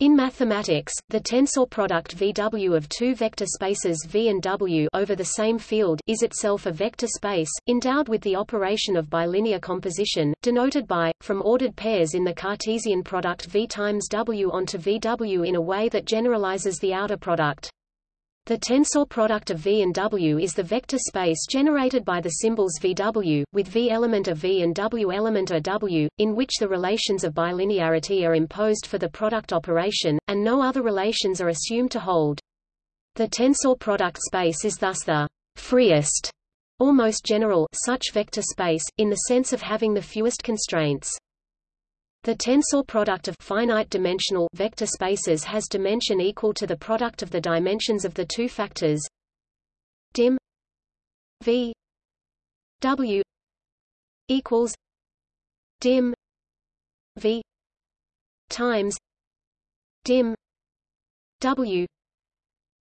In mathematics, the tensor product VW of two vector spaces V and W over the same field is itself a vector space, endowed with the operation of bilinear composition, denoted by, from ordered pairs in the Cartesian product V times W onto VW in a way that generalizes the outer product. The tensor product of V and W is the vector space generated by the symbols VW, with V element of V and W element of W, in which the relations of bilinearity are imposed for the product operation, and no other relations are assumed to hold. The tensor product space is thus the freest, or most general such vector space, in the sense of having the fewest constraints. The tensor product of finite dimensional vector spaces has dimension equal to the product of the dimensions of the two factors dim v w equals dim v times dim w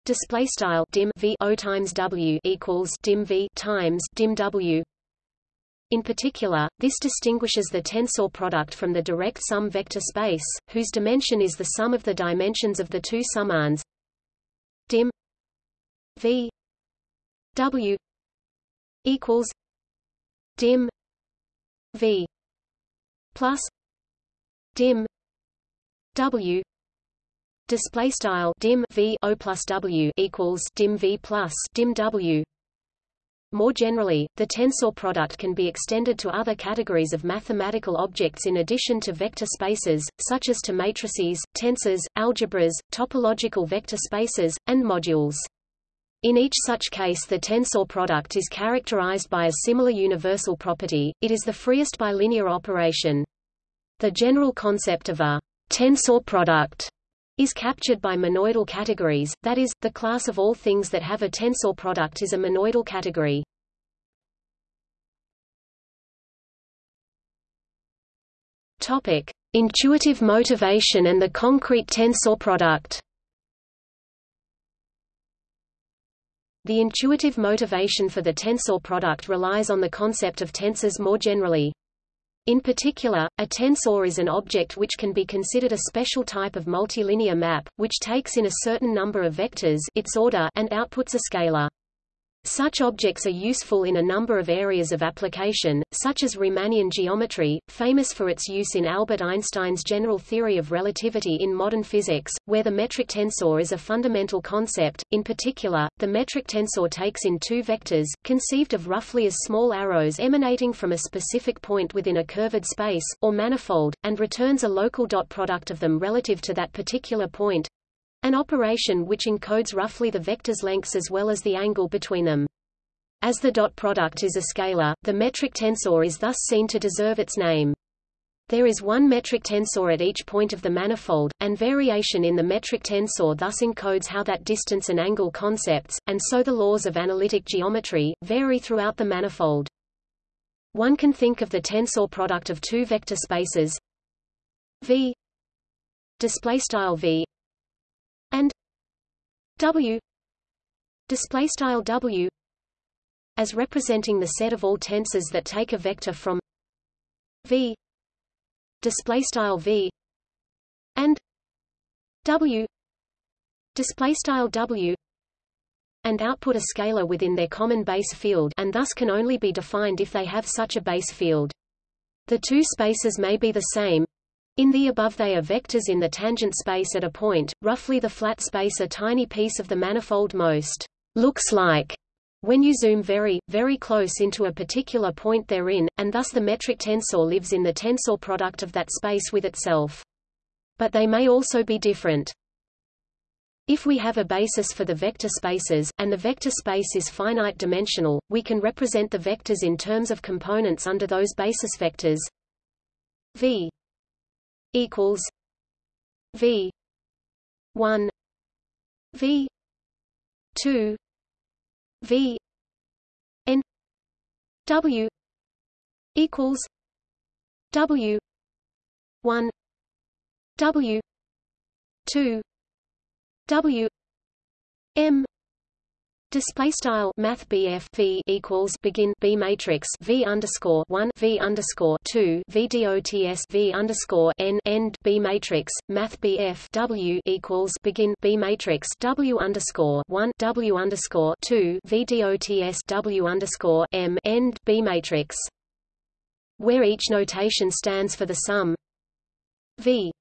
display style dim v o times w equals dim v times dim w in particular, this distinguishes the tensor product from the direct sum vector space, whose dimension is the sum of the dimensions of the two summands dim v w equals dim v plus dim w display style dim v o plus w equals dim v plus dim w more generally, the tensor product can be extended to other categories of mathematical objects in addition to vector spaces, such as to matrices, tensors, algebras, topological vector spaces, and modules. In each such case the tensor product is characterized by a similar universal property, it is the freest bilinear operation. The general concept of a tensor product is captured by monoidal categories, that is, the class of all things that have a tensor product is a monoidal category. Topic: Intuitive motivation and the concrete tensor product. The intuitive motivation for the tensor product relies on the concept of tensors more generally. In particular, a tensor is an object which can be considered a special type of multilinear map, which takes in a certain number of vectors its order and outputs a scalar. Such objects are useful in a number of areas of application, such as Riemannian geometry, famous for its use in Albert Einstein's general theory of relativity in modern physics, where the metric tensor is a fundamental concept. In particular, the metric tensor takes in two vectors, conceived of roughly as small arrows emanating from a specific point within a curved space, or manifold, and returns a local dot product of them relative to that particular point, an operation which encodes roughly the vector's lengths as well as the angle between them. As the dot product is a scalar, the metric tensor is thus seen to deserve its name. There is one metric tensor at each point of the manifold, and variation in the metric tensor thus encodes how that distance and angle concepts, and so the laws of analytic geometry, vary throughout the manifold. One can think of the tensor product of two vector spaces v display style v and W display style W as representing the set of all tensors that take a vector from V display style V and W display style W and output a scalar within their common base field and thus can only be defined if they have such a base field. The two spaces may be the same, in the above they are vectors in the tangent space at a point, roughly the flat space a tiny piece of the manifold most looks like when you zoom very, very close into a particular point therein, and thus the metric tensor lives in the tensor product of that space with itself. But they may also be different. If we have a basis for the vector spaces, and the vector space is finite dimensional, we can represent the vectors in terms of components under those basis vectors v equals V one V two V N W equals W one W two W M Display style Math BF V equals begin B matrix V underscore one V underscore two V dots V underscore N end B matrix Math BF W equals begin B matrix W underscore one W underscore two V dots W underscore M end B matrix. Where each notation stands for the sum V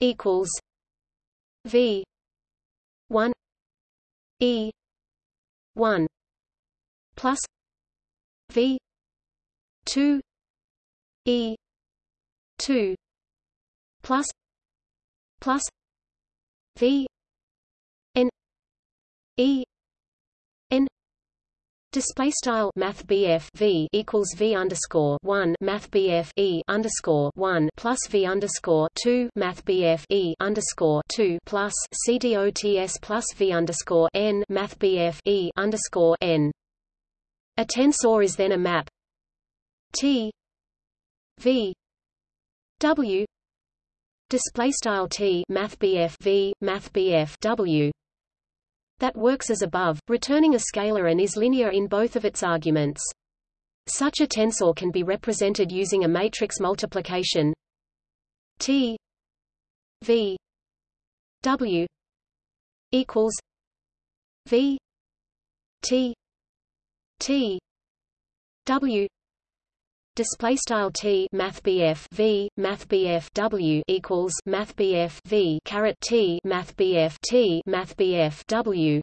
equals V one E one plus V two E two plus plus V N E Display style Math V equals V underscore one Math E underscore one plus V underscore two Math E underscore two plus CDOTS plus V underscore N Math E underscore N. A tensor is then a map. T V W. Display style T Math BF V Math BF W that works as above, returning a scalar and is linear in both of its arguments. Such a tensor can be represented using a matrix multiplication T V W equals V T T W display style T math BF V math BF W equals math BF V caret T math BF T math BF W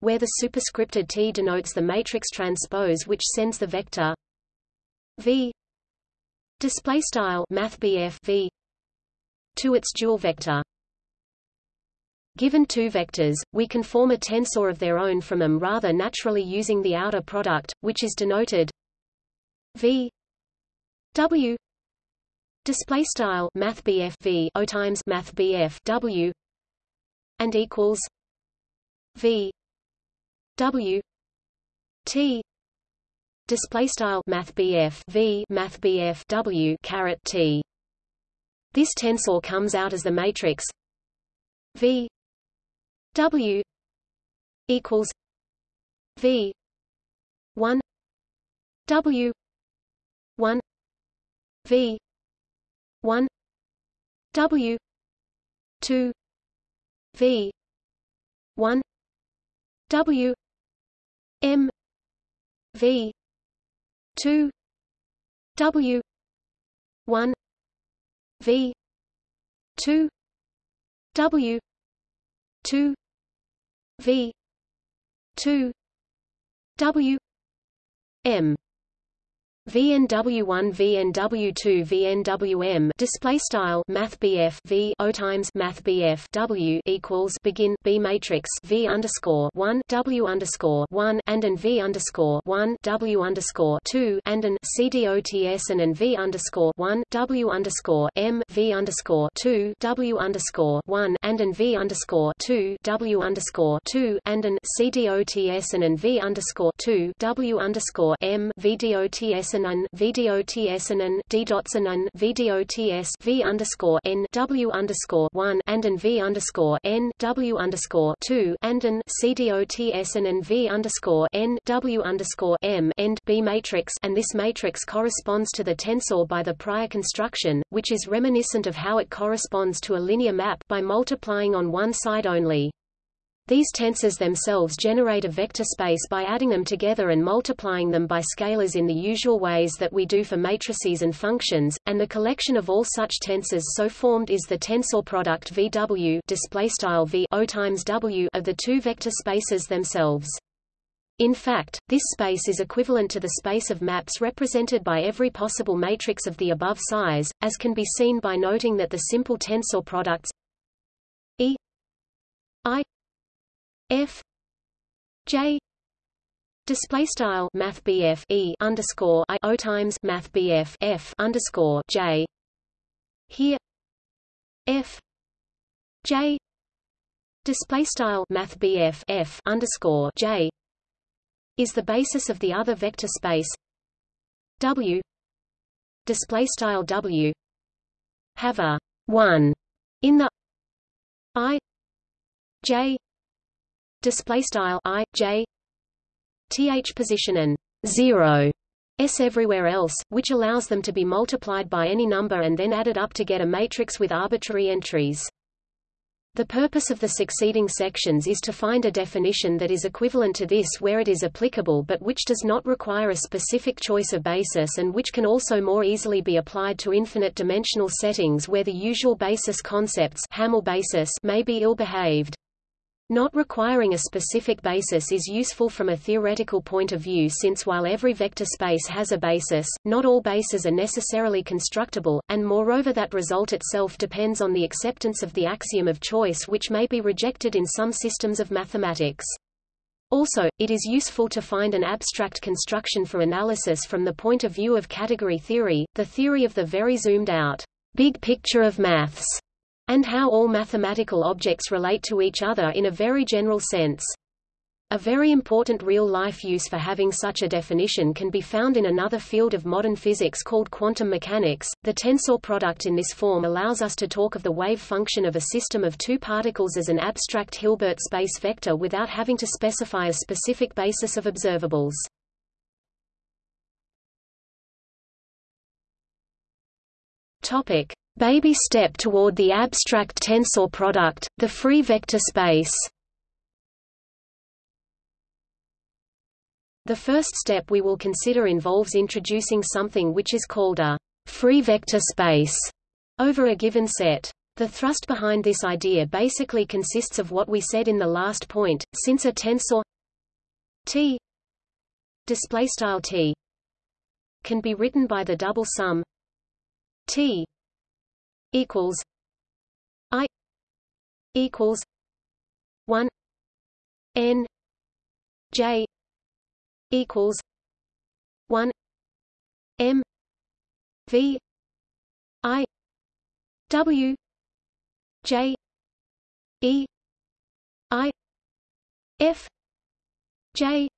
where the superscripted T denotes the matrix transpose which sends the vector V. Display style math BF V to its dual vector. Given two vectors, we can form a tensor of their own from them rather naturally using the outer product, which is denoted V. W. Display style math V O times math W and equals V. W. T. Display style math V math W caret T. This tensor comes out as the matrix V. W. equals V. one W V. one. W. two. V. one. W. M. V. two. W. one. V. two. W. two. V. two. W. M VNW1 VNW2 VNWM display style Math V O times Math W equals begin B matrix V underscore one W underscore one and an V underscore one W underscore two and an CDOTS and an V underscore one W underscore M V underscore two W underscore one and an V underscore two W underscore two and an CDOTS and an V underscore two W underscore M VDOTS Dotsanen VDOTSanen D Dotsanen VDOTS V underscore N W underscore one and an V underscore N W underscore two and an CDOTSanen V underscore N W underscore M end B matrix and this matrix corresponds to the tensor by the prior construction, which is reminiscent of how it corresponds to a linear map by multiplying on one side only. These tensors themselves generate a vector space by adding them together and multiplying them by scalars in the usual ways that we do for matrices and functions, and the collection of all such tensors so formed is the tensor product VW displaystyle V O times W of the two vector spaces themselves. In fact, this space is equivalent to the space of maps represented by every possible matrix of the above size, as can be seen by noting that the simple tensor products E I F J Display style Math E underscore I O times Math BF F underscore J here F J display style Math BF F underscore J is the basis of the other vector space W display style W have a one in the I J display style i j th position and 0 s everywhere else, which allows them to be multiplied by any number and then added up to get a matrix with arbitrary entries. The purpose of the succeeding sections is to find a definition that is equivalent to this where it is applicable but which does not require a specific choice of basis and which can also more easily be applied to infinite-dimensional settings where the usual basis concepts Hamel basis may be ill-behaved. Not requiring a specific basis is useful from a theoretical point of view since while every vector space has a basis, not all bases are necessarily constructible, and moreover that result itself depends on the acceptance of the axiom of choice which may be rejected in some systems of mathematics. Also, it is useful to find an abstract construction for analysis from the point of view of category theory, the theory of the very zoomed out, big picture of maths and how all mathematical objects relate to each other in a very general sense. A very important real-life use for having such a definition can be found in another field of modern physics called quantum mechanics. The tensor product in this form allows us to talk of the wave function of a system of two particles as an abstract Hilbert space vector without having to specify a specific basis of observables. Topic: Baby step toward the abstract tensor product, the free vector space. The first step we will consider involves introducing something which is called a free vector space over a given set. The thrust behind this idea basically consists of what we said in the last point, since a tensor T display style T can be written by the double sum T equals I equals one N J equals one M V I W J E I F J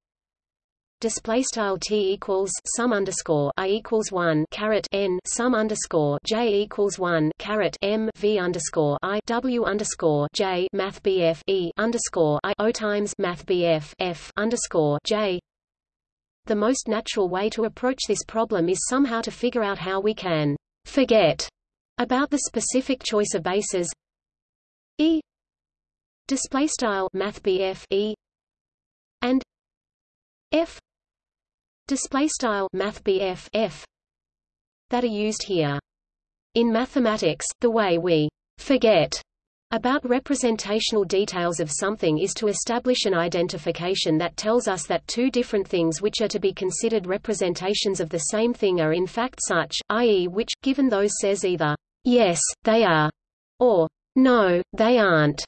display style t equals sum underscore i equals one caret n sum underscore j equals one caret m v underscore i w underscore j math bf e underscore i o times math bf f underscore j. The most natural way to approach this problem is somehow to figure out how we can forget about the specific choice of bases e display style math bf e and f display style math f that are used here. In mathematics, the way we forget about representational details of something is to establish an identification that tells us that two different things which are to be considered representations of the same thing are in fact such, i.e. which, given those says either, yes, they are, or no, they aren't,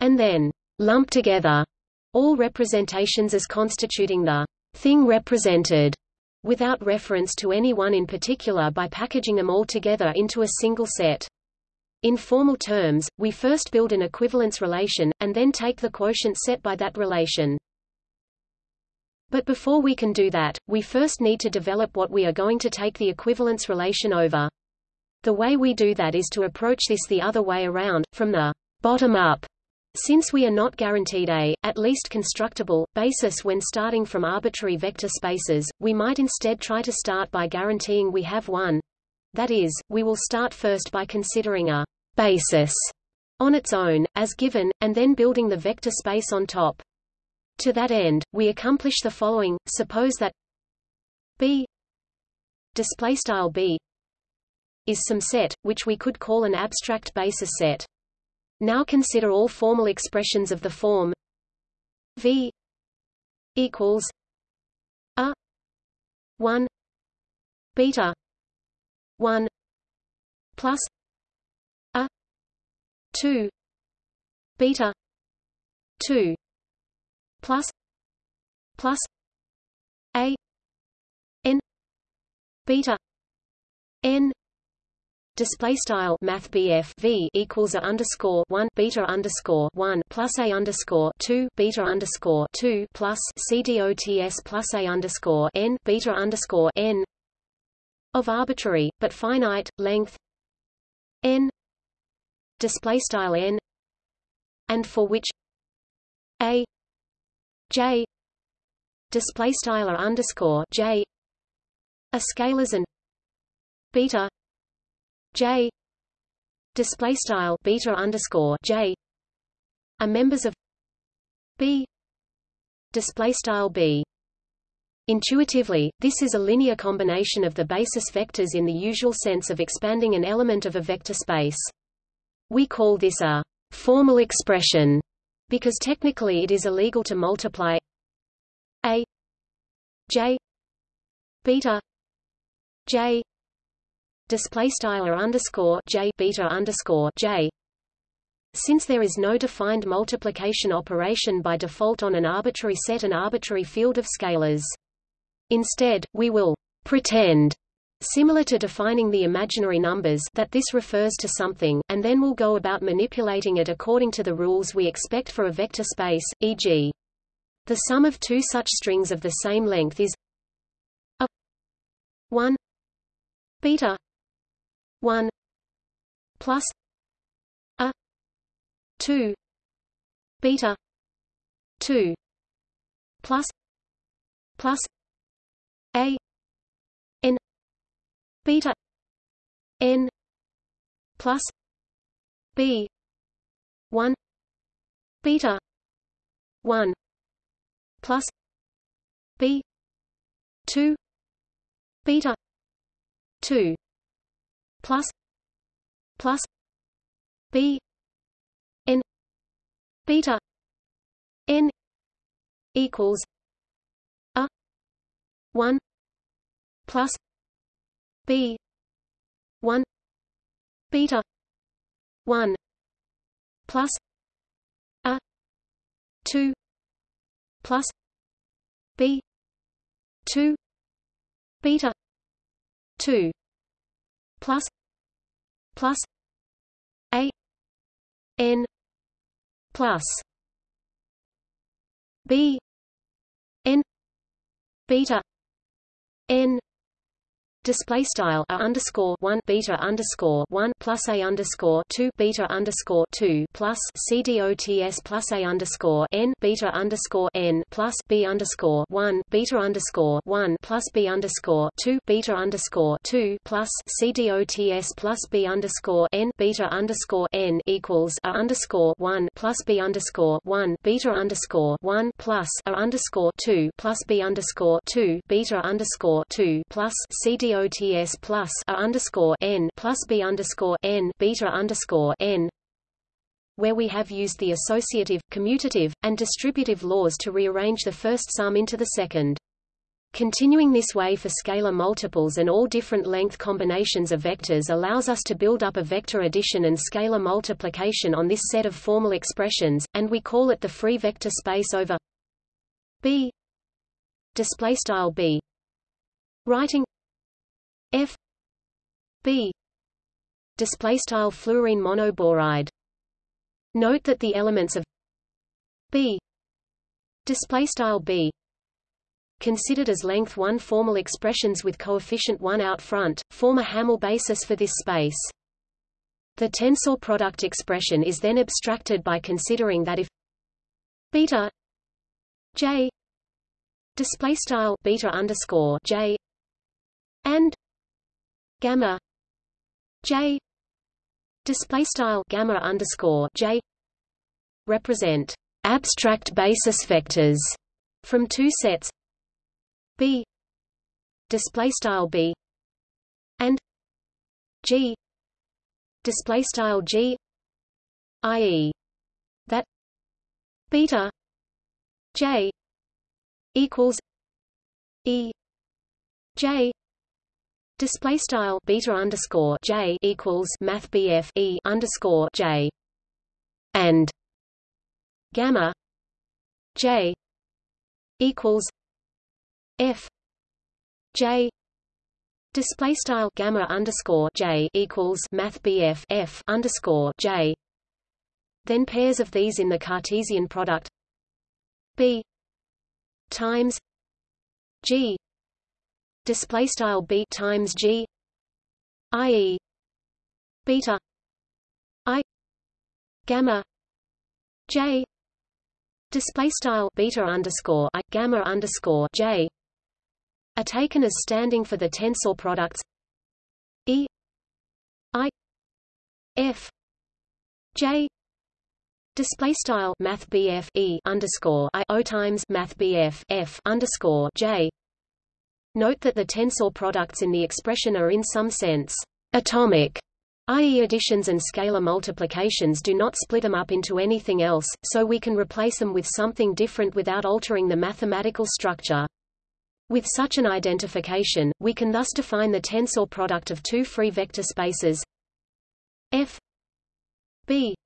and then lump together all representations as constituting the thing represented without reference to any one in particular by packaging them all together into a single set. In formal terms, we first build an equivalence relation, and then take the quotient set by that relation. But before we can do that, we first need to develop what we are going to take the equivalence relation over. The way we do that is to approach this the other way around, from the bottom up since we are not guaranteed a, at least constructible, basis when starting from arbitrary vector spaces, we might instead try to start by guaranteeing we have one. That is, we will start first by considering a basis on its own, as given, and then building the vector space on top. To that end, we accomplish the following, suppose that B displaystyle B is some set, which we could call an abstract basis set. Now consider all formal expressions of the form. V equals a 1 beta 1 plus a 2 beta 2 plus plus a n beta n display style math V equals a underscore one beta underscore one plus a underscore two beta underscore two plus CDOTS plus a underscore n beta underscore n of arbitrary but finite length n display style n and for which a j display style underscore j are scalars and beta j display style beta underscore j are members of b display style b Intuitively, this is a linear combination of the basis vectors in the usual sense of expanding an element of a vector space. We call this a formal expression because technically it is illegal to multiply a j beta j display style underscore j beta underscore j since there is no defined multiplication operation by default on an arbitrary set and arbitrary field of scalars. Instead, we will pretend similar to defining the imaginary numbers that this refers to something, and then we'll go about manipulating it according to the rules we expect for a vector space, e.g. The sum of two such strings of the same length is a 1 beta 1 plus a 2 beta 2 plus plus a n beta n plus b 1 beta 1 plus b 2 beta 2 plus plus b n beta n equals a 1 plus b 1 beta 1 plus a 2 plus b 2 beta 2 plus plus a n plus b n beta n display style a underscore one beta underscore one plus a underscore two beta underscore two plus c dots plus a underscore n beta underscore n plus b underscore one beta underscore one plus b underscore two beta underscore two plus c dots plus b underscore n beta underscore n equals a underscore one plus b underscore one beta underscore one plus a underscore two plus b underscore two beta underscore two plus c dots plus a underscore n plus b underscore n beta underscore n where we have used the associative, commutative, and distributive laws to rearrange the first sum into the second. Continuing this way for scalar multiples and all different length combinations of vectors allows us to build up a vector addition and scalar multiplication on this set of formal expressions, and we call it the free vector space over B display style B writing F B display style fluorine monoboride. Note that the elements of B display style B considered as length 1 formal expressions with coefficient 1 out front form a Hamel basis for this space. The tensor product expression is then abstracted by considering that if beta j display style beta underscore j and gamma j display style gamma underscore j represent abstract basis vectors from two sets b display style b and g display style g i.e. that beta j equals e j Display style beta underscore j equals math BF e underscore j. And gamma j equals f j. Display style gamma underscore j equals math BF f underscore j. Then pairs of these in the Cartesian product. B times g display style b times g i.e. beta i gamma j display style beta underscore i gamma underscore j are taken as standing for the tensor products e i f j display style math e underscore i o times math BF f underscore j note that the tensor products in the expression are in some sense atomic i.e. additions and scalar multiplications do not split them up into anything else, so we can replace them with something different without altering the mathematical structure. With such an identification, we can thus define the tensor product of two free vector spaces f b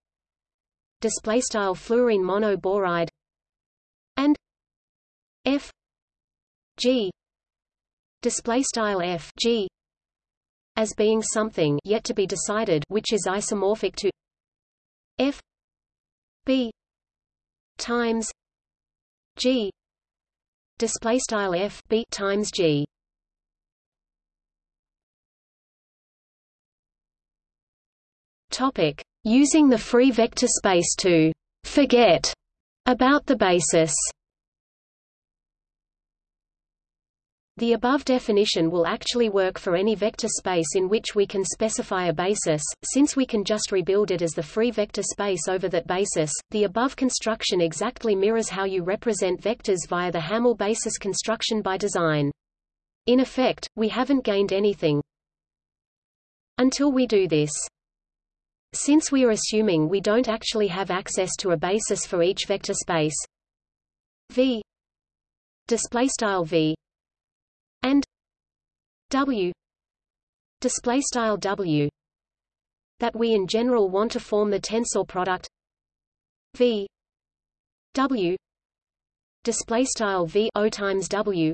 display style fluorine monoboride and f g display style f g as being something yet to be decided which is isomorphic to f b times g display style f b times g. Topic using the free vector space to forget about the basis The above definition will actually work for any vector space in which we can specify a basis, since we can just rebuild it as the free vector space over that basis. The above construction exactly mirrors how you represent vectors via the Hamel basis construction by design. In effect, we haven't gained anything until we do this. Since we are assuming we don't actually have access to a basis for each vector space V display style V W. Display style W. That we in general want to form the tensor product. V. W. Display style V O times W.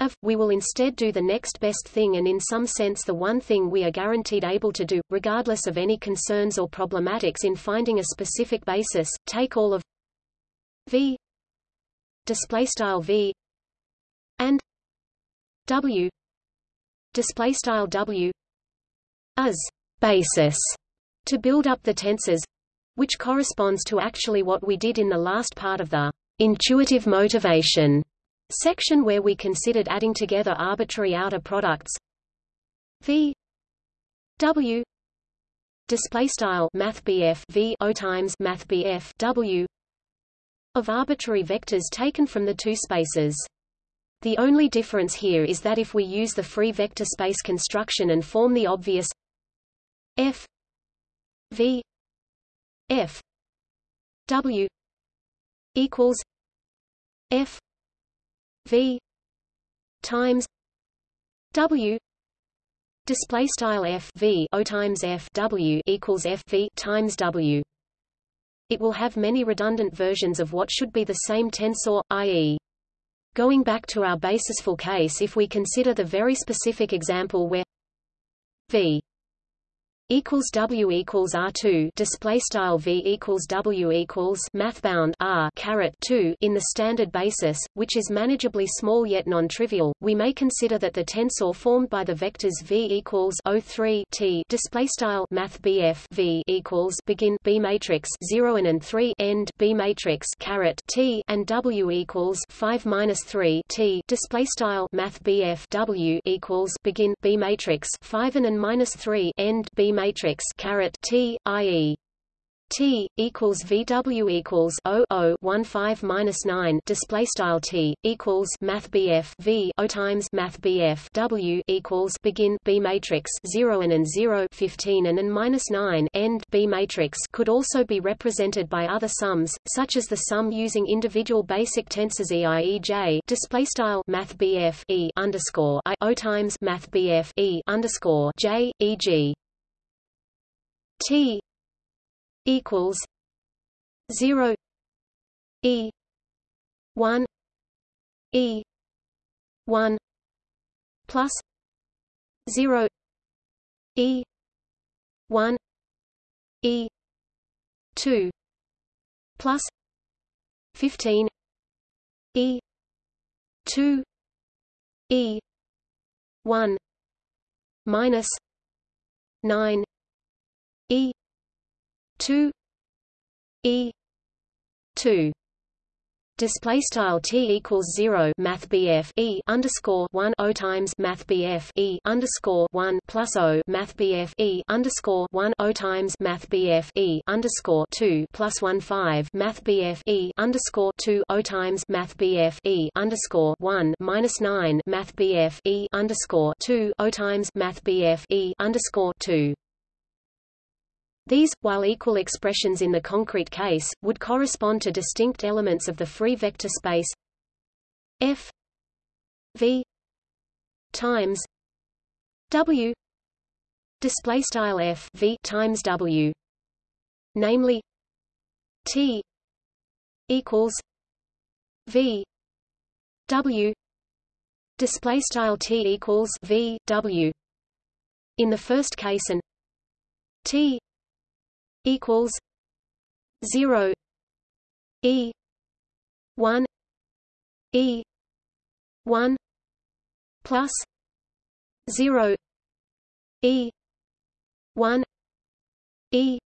Of, we will instead do the next best thing and in some sense the one thing we are guaranteed able to do, regardless of any concerns or problematics in finding a specific basis, take all of V. Display style V. And W display style W as basis to build up the tensors which corresponds to actually what we did in the last part of the intuitive motivation section where we considered adding together arbitrary outer products. V W display style math BF V O times math BF W of arbitrary vectors taken from the two spaces the only difference here is that if we use the free vector space construction and form the obvious f v f w equals f v times w display style f v o times f w equals f v times w it will have many redundant versions of what should be the same tensor i.e. Going back to our basisful case if we consider the very specific example where v equals W equals R two display style V equals W equals mathbound R caret two in the standard basis, which is manageably small yet non-trivial, we may consider that the tensor formed by the vectors V equals O three T display style Math BF V equals begin B matrix zero and and three end B matrix caret T and W equals five minus three T display style Math BF W equals begin B matrix five and and minus three end B matrix matrix caret T, i.e. T equals VW equals O O one five minus nine display style T equals Math BF V O times Math BF W equals begin B matrix zero and and zero fifteen and and minus nine end B matrix could also be represented by other sums, such as the sum using individual basic tensors E I E J display style Math BF E underscore I O times Math BF E underscore J E G T equals zero E one E one plus zero E one E two plus fifteen E two E one minus nine E. Two. E. Two. Display style t equals zero math BF e underscore one o times math BF e underscore one plus o math BF e underscore one o times math BF e underscore two plus one five math BF e underscore two o times math BF e underscore one minus nine math BF e underscore two o times math BF e underscore two these, while equal expressions in the concrete case, would correspond to distinct elements of the free vector space. F v times w display style f v times w namely t equals v w display style t equals v w. In the first case and t equals zero E one E one plus zero E one E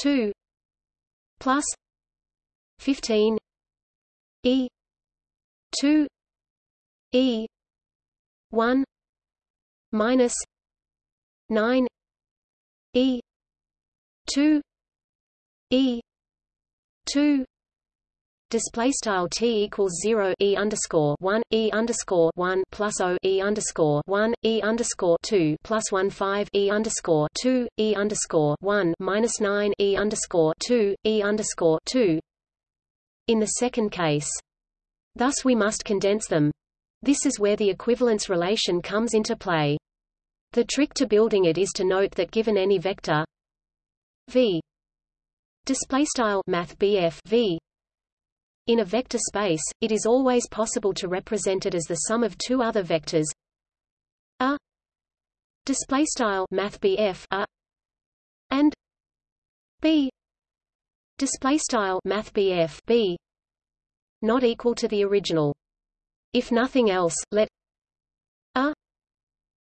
two plus fifteen E two E one minus nine E two E two display style t equals 0 e underscore 1 e underscore 1 plus o e underscore 1 e underscore 2 plus 1 5 e underscore 2 e underscore 1 minus 9 e underscore 2 e underscore 2 in the second case thus we must condense them. This is where the equivalence relation comes into play. The trick to building it is to note that given any vector v. Display style math v. In a vector space it is always possible to represent it as the sum of two other vectors. A. Display style math a. And b. Display style math b not equal to the original. If nothing else let a.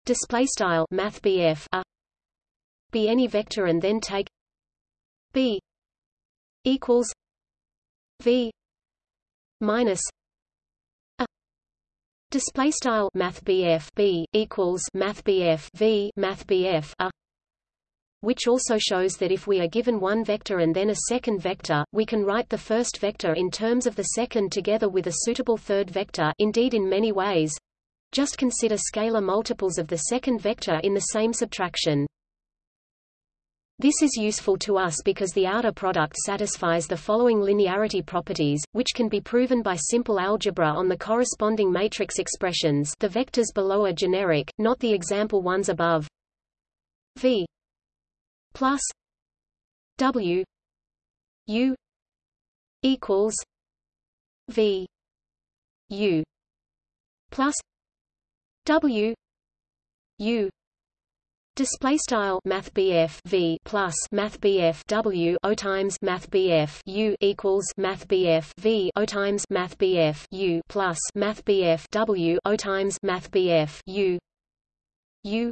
Display style math a. Be any vector and then take b equals v minus a display style math b equals math v math a which also shows that if we are given one vector and then a second vector, we can write the first vector in terms of the second together with a suitable third vector indeed in many ways. Just consider scalar multiples of the second vector in the same subtraction. This is useful to us because the outer product satisfies the following linearity properties, which can be proven by simple algebra on the corresponding matrix expressions the vectors below are generic, not the example ones above. V plus W U equals V U plus W U Display style Math V plus Math W O times Math U equals Math V O times Math U plus Math W O times Math U U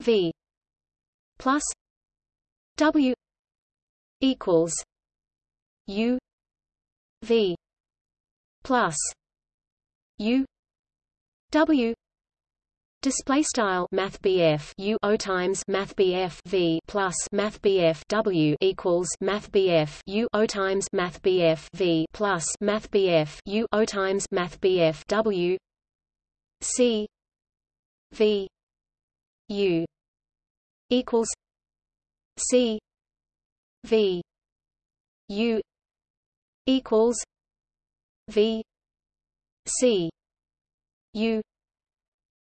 V plus W equals U V plus U W Display style Math U O times Math V plus Math W equals Math U O times Math V plus Math U O times Math W C V U equals C V U equals V C U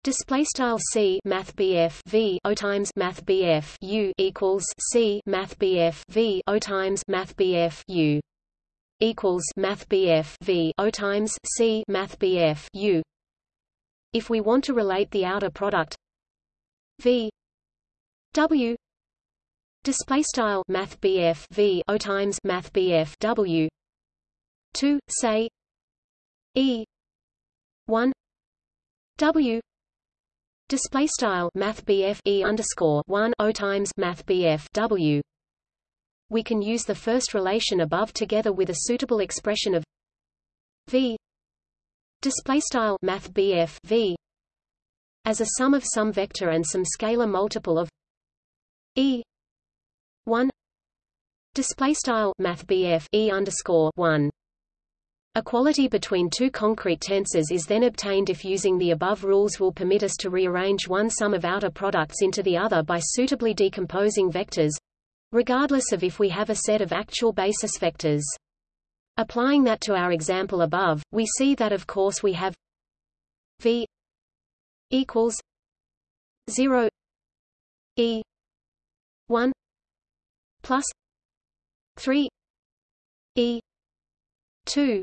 Display style C Math BF V O times Math BF U equals C Math BF V O times Math BF U equals Math BF V O times C Math BF U. If we want to relate the outer product V W display style Math BF V O times Math BF W to say E one W Display style Math e underscore one O times Math W. We can use the first relation above together with a suitable expression of v. Display style math v. As a sum of some vector and some scalar multiple of e. 1 display style math e underscore 1 Equality between two concrete tensors is then obtained if using the above rules will permit us to rearrange one sum of outer products into the other by suitably decomposing vectors regardless of if we have a set of actual basis vectors. Applying that to our example above, we see that of course we have v equals 0 e 1 plus 3 e 2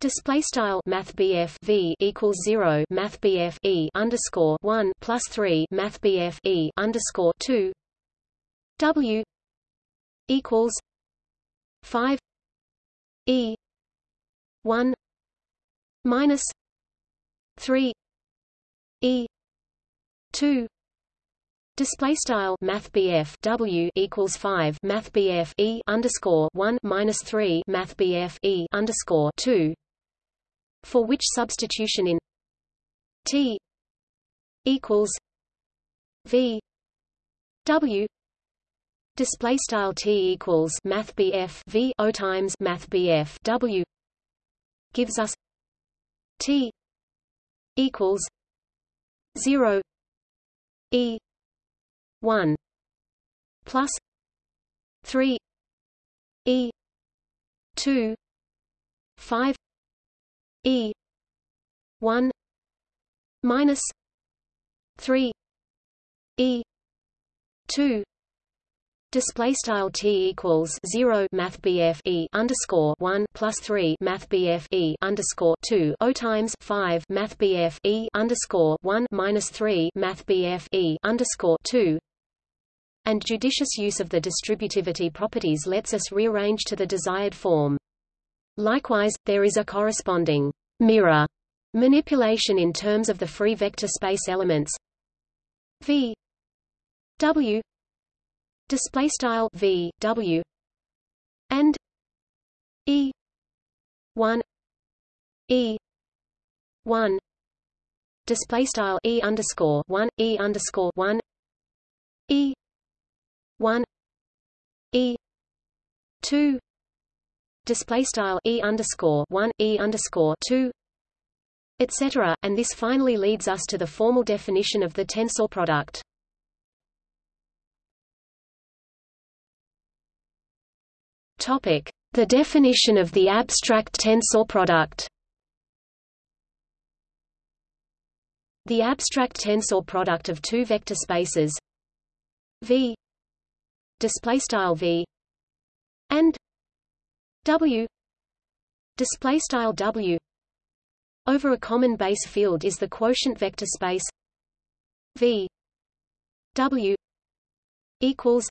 Display style Math V equals zero Math E underscore one plus three Math E underscore two. W equals five E one minus three E two. Display style Math W equals five Math E underscore one minus three Math E underscore two for which substitution in T equals V W. Display style T equals math BF V O times math BF W gives us T equals 0 E 1 plus 3 E 2 5 E one minus three E two Display style t equals zero Math BF e underscore one plus three Math BF e underscore two O times five Math BF e underscore one minus three Math BF e underscore two and judicious use of the distributivity properties lets us rearrange to the desired form. Likewise, there is a corresponding mirror manipulation in terms of the free vector space elements. V w display style v w and e 1 e 1 display style e underscore 1 e underscore 1 e 1 e 2 display style e underscore one e underscore two, etc. And this finally leads us to the formal definition of the tensor product. Topic: The definition of the abstract tensor product. The abstract tensor product of two vector spaces V display style V and W. Display style W. Over a common base field is the quotient vector space V. W equals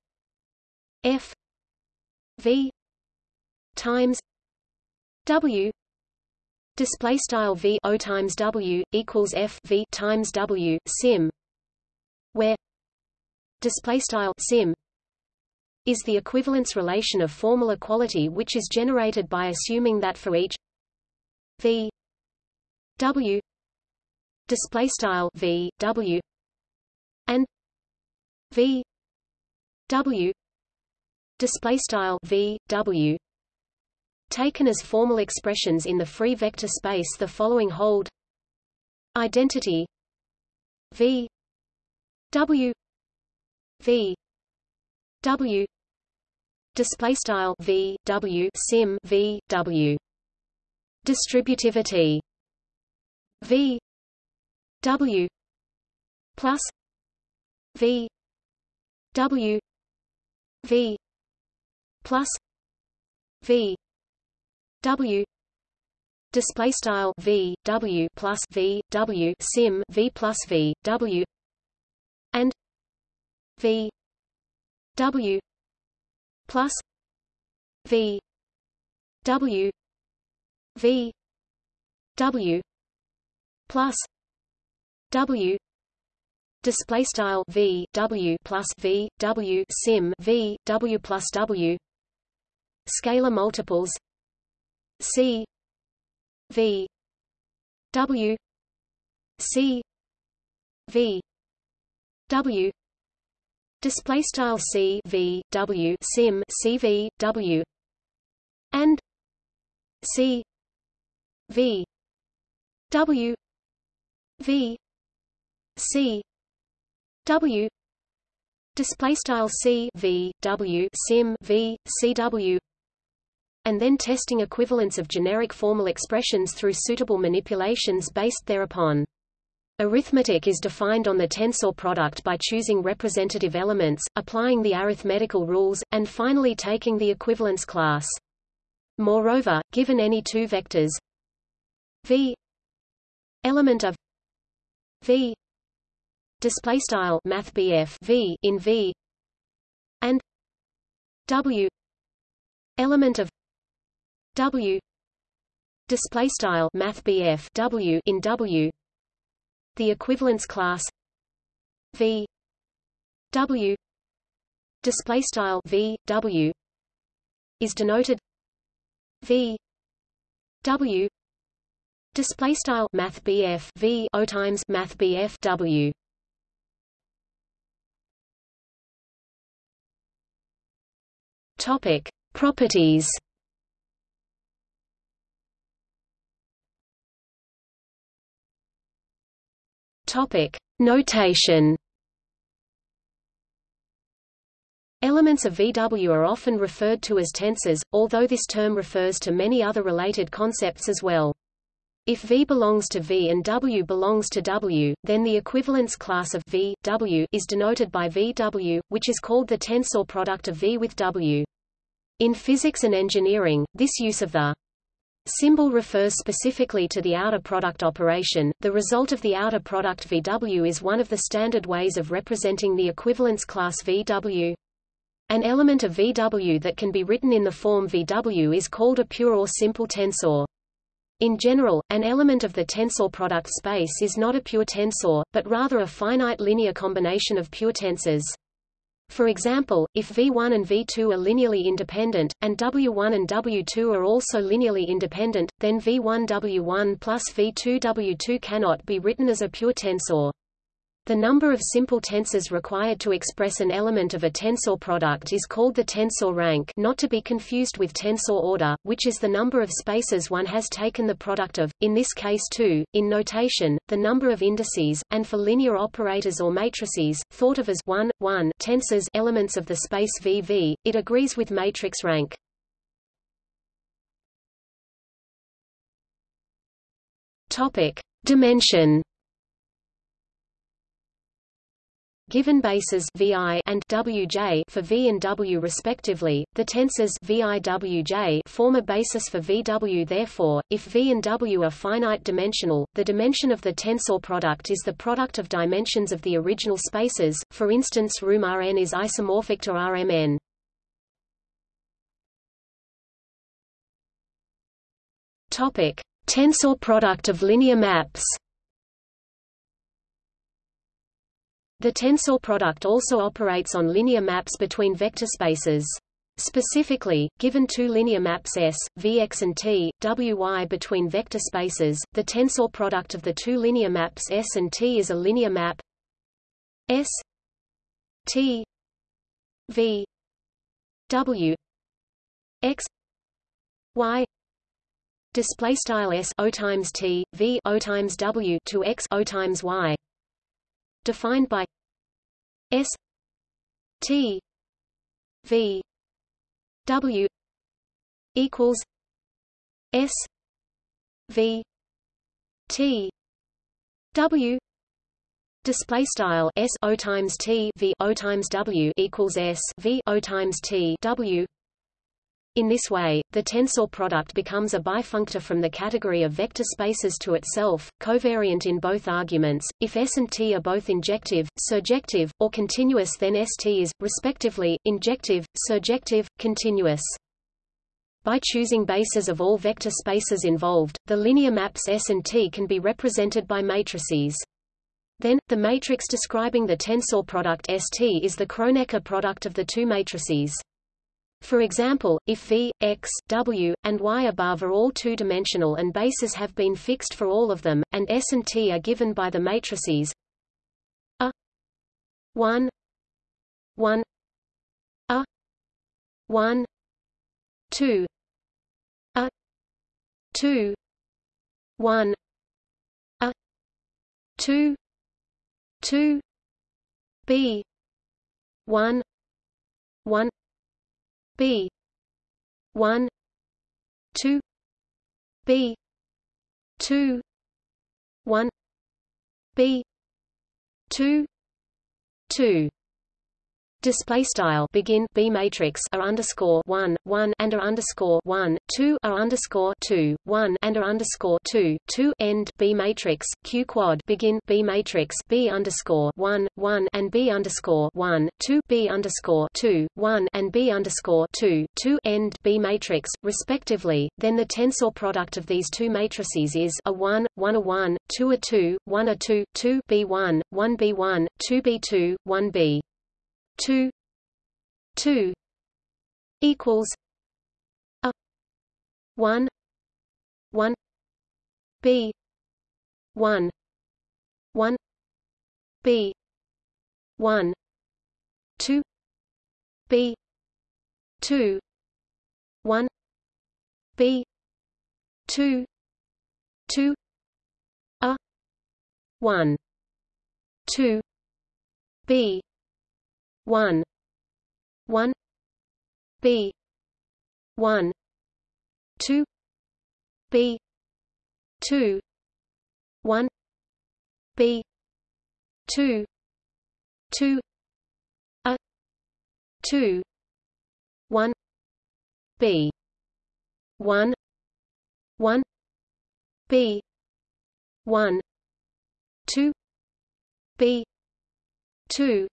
F V times W. Display style V O times W equals F V times W sim where display style sim is the equivalence relation of formal equality which is generated by assuming that for each v w display style v w and v w display style v w taken as formal expressions in the free vector space the following hold identity v w v w display style v w sim v w. Distributivity. V w plus v w v plus v w. Display style v w plus v w sim v plus v w. And v W plus V W V W plus W display style V W plus V W sim V W plus W scalar multiples C v w c v w display style c v w sim c v w and c v w v c w display style c v w sim v c w and then testing equivalence of generic formal expressions through suitable manipulations based thereupon. Arithmetic is defined on the tensor product by choosing representative elements, applying the arithmetical rules, and finally taking the equivalence class. Moreover, given any two vectors v element of v display style math v in v and w element of W display style math W in W the equivalence class V W display style V W is denoted V W display style math V O times math W. Topic properties Topic: Notation. Elements of VW are often referred to as tensors, although this term refers to many other related concepts as well. If V belongs to V and W belongs to W, then the equivalence class of V, W is denoted by VW, which is called the tensor product of V with W. In physics and engineering, this use of the Symbol refers specifically to the outer product operation. The result of the outer product VW is one of the standard ways of representing the equivalence class VW. An element of VW that can be written in the form VW is called a pure or simple tensor. In general, an element of the tensor product space is not a pure tensor, but rather a finite linear combination of pure tensors. For example, if V1 and V2 are linearly independent, and W1 and W2 are also linearly independent, then V1 W1 plus V2 W2 cannot be written as a pure tensor. The number of simple tensors required to express an element of a tensor product is called the tensor rank not to be confused with tensor order, which is the number of spaces one has taken the product of, in this case 2, in notation, the number of indices, and for linear operators or matrices, thought of as 1, 1 tensors elements of the space VV, it agrees with matrix rank. Topic. Dimension Given bases VI and WJ for V and W respectively, the tensors VI WJ form a basis for VW therefore, if V and W are finite dimensional, the dimension of the tensor product is the product of dimensions of the original spaces, for instance room Rn is isomorphic to Rmn. Topic: Tensor product of linear maps. The tensor product also operates on linear maps between vector spaces. Specifically, given two linear maps S, Vx and T, Wy between vector spaces, the tensor product of the two linear maps S and T is a linear map S T V W X Y display style S O times T V O times W to X O times Y defined by S T V W equals S V T W display style S O times T V O times W equals S V O times T W in this way, the tensor product becomes a bifunctor from the category of vector spaces to itself, covariant in both arguments. If S and T are both injective, surjective, or continuous then ST is, respectively, injective, surjective, continuous. By choosing bases of all vector spaces involved, the linear maps S and T can be represented by matrices. Then, the matrix describing the tensor product ST is the Kronecker product of the two matrices. For example, if V, X, W, and Y above are all two-dimensional and bases have been fixed for all of them, and S and T are given by the matrices A 1 1 A 1 2 A 2 1 A 2 2 B 1 1 B. one. two. B. two. one. B. two. two display style. Begin. B matrix. Are underscore. One. One. And are underscore. One. Two. Are underscore. Two. One. And are underscore. Two. Two. End. B matrix. Q quad. Begin. B matrix. B underscore. One. One. And b underscore. One. Two. B underscore. Two. One. And b underscore. Two. Two. End. B matrix. Respectively. Then the tensor product of these two matrices is a one one a one two a two one a two two b one one b one two b two one b two two equals a one one B one one B one two B two one B two two a one two B one one B one two B two one B two two a two one B one one B one two B two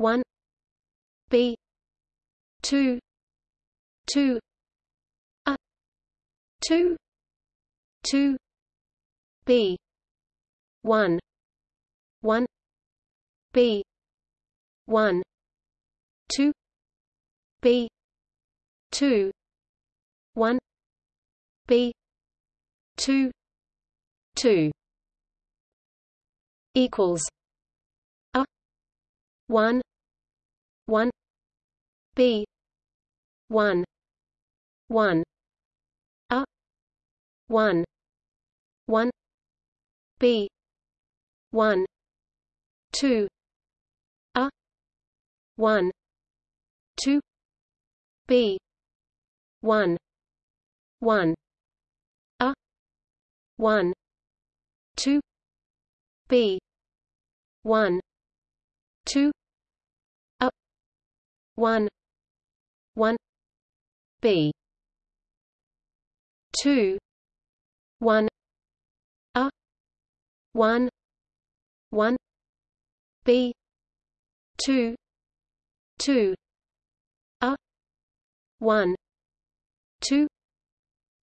one B two two a two two B one one B one two B two one B two two equals a one one B one one A one one B one two A one two B one one A one two B one two one one B two one A one one B two two A one two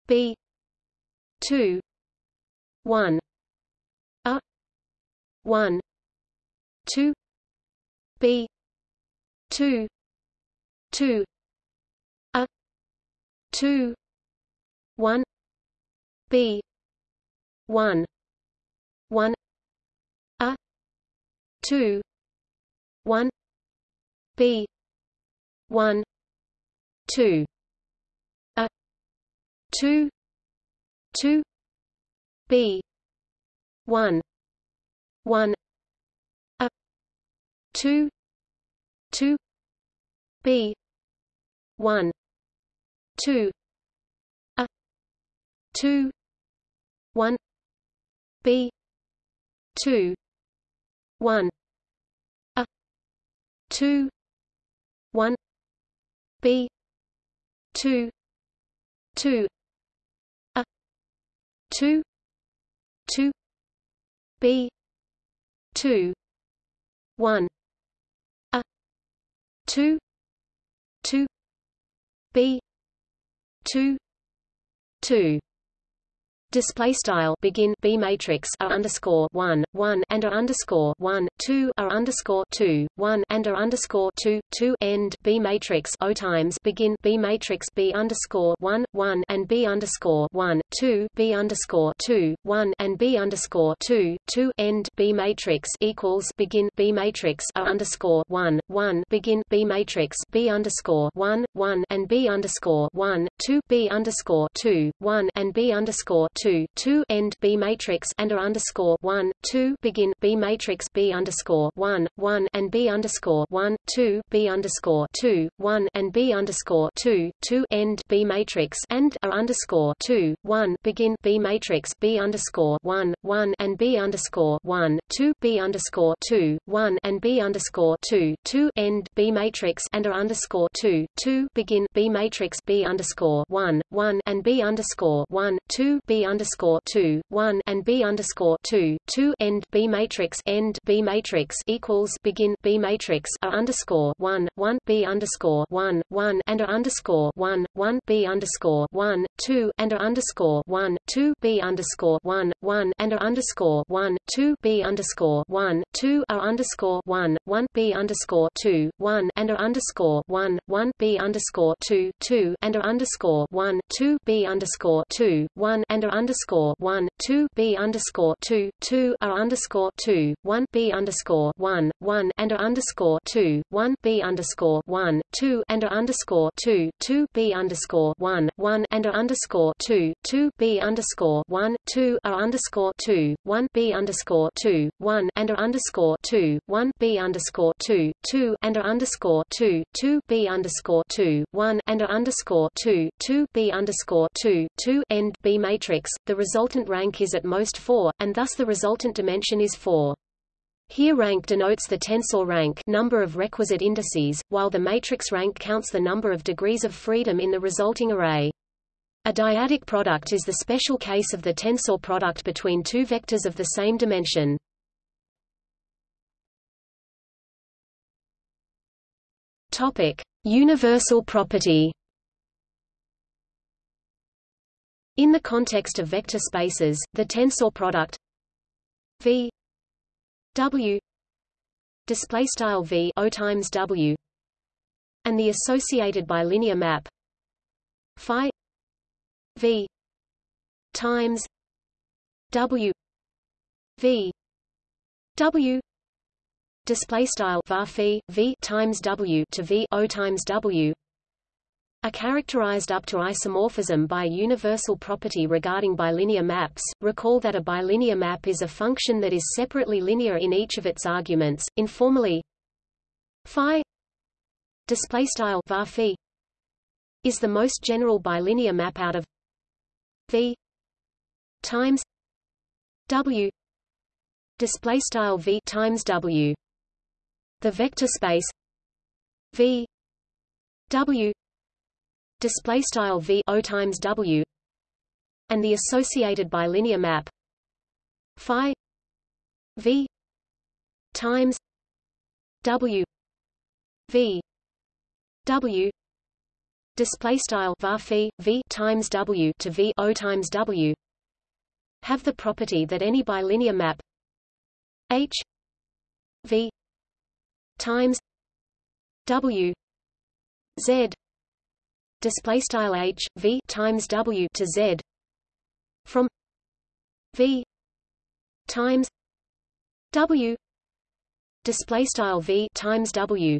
B two one A one two B two two a two one B one one a two one B one two a two two B one one a two two B one two a two one B two one a two one B two two a two two B two one a two two B two two display style begin b matrix a underscore one one and a underscore one two a underscore two one and a underscore two two end b matrix o times begin b matrix b underscore one one and b underscore one two b underscore two one and b underscore two two end b matrix equals begin b matrix a underscore one one begin b matrix b underscore one one and b underscore one two b underscore two one and b underscore two two two end B matrix and a underscore one two begin B matrix B underscore one one and B underscore one two B underscore two one and B underscore two two end B matrix and a underscore two one begin B matrix B underscore one one and B underscore one two B underscore two one and B underscore two two end B matrix and a underscore two two begin B matrix B underscore one one and B underscore one two B underscore two one and B underscore two two end B matrix end B matrix equals begin B matrix A underscore one one B underscore one one and A underscore one one B underscore one two and A underscore one two B underscore one one and A underscore one two B underscore one two A underscore one one B underscore two one and A underscore one one B underscore two two and A underscore one two B underscore two one and A underscore one two B underscore two two A underscore two one B underscore one one and A underscore two one B underscore one two and A underscore two two B underscore one one and A underscore two two B underscore one two A underscore two one B underscore two one and A underscore two one B underscore two two and A underscore two two B underscore two one and A underscore two two B underscore two two end B matrix. The resultant rank is at most 4, and thus the resultant dimension is 4. Here rank denotes the tensor rank number of requisite indices, while the matrix rank counts the number of degrees of freedom in the resulting array. A dyadic product is the special case of the tensor product between two vectors of the same dimension. Topic: Universal property. In the context of vector spaces, the tensor product v w display style v o times w and the associated bilinear map phi v times w v w display style var v times w to v o times w are characterized up to isomorphism by a universal property regarding bilinear maps. Recall that a bilinear map is a function that is separately linear in each of its arguments. Informally, phi display style is the most general bilinear map out of v times w display style v times w. The vector space v w display style v o times w and the associated bilinear map phi v times w v w display style var phi v times w to v o times w have the property that any bilinear map h v times w z display style h v times w to z from v times w display style v times w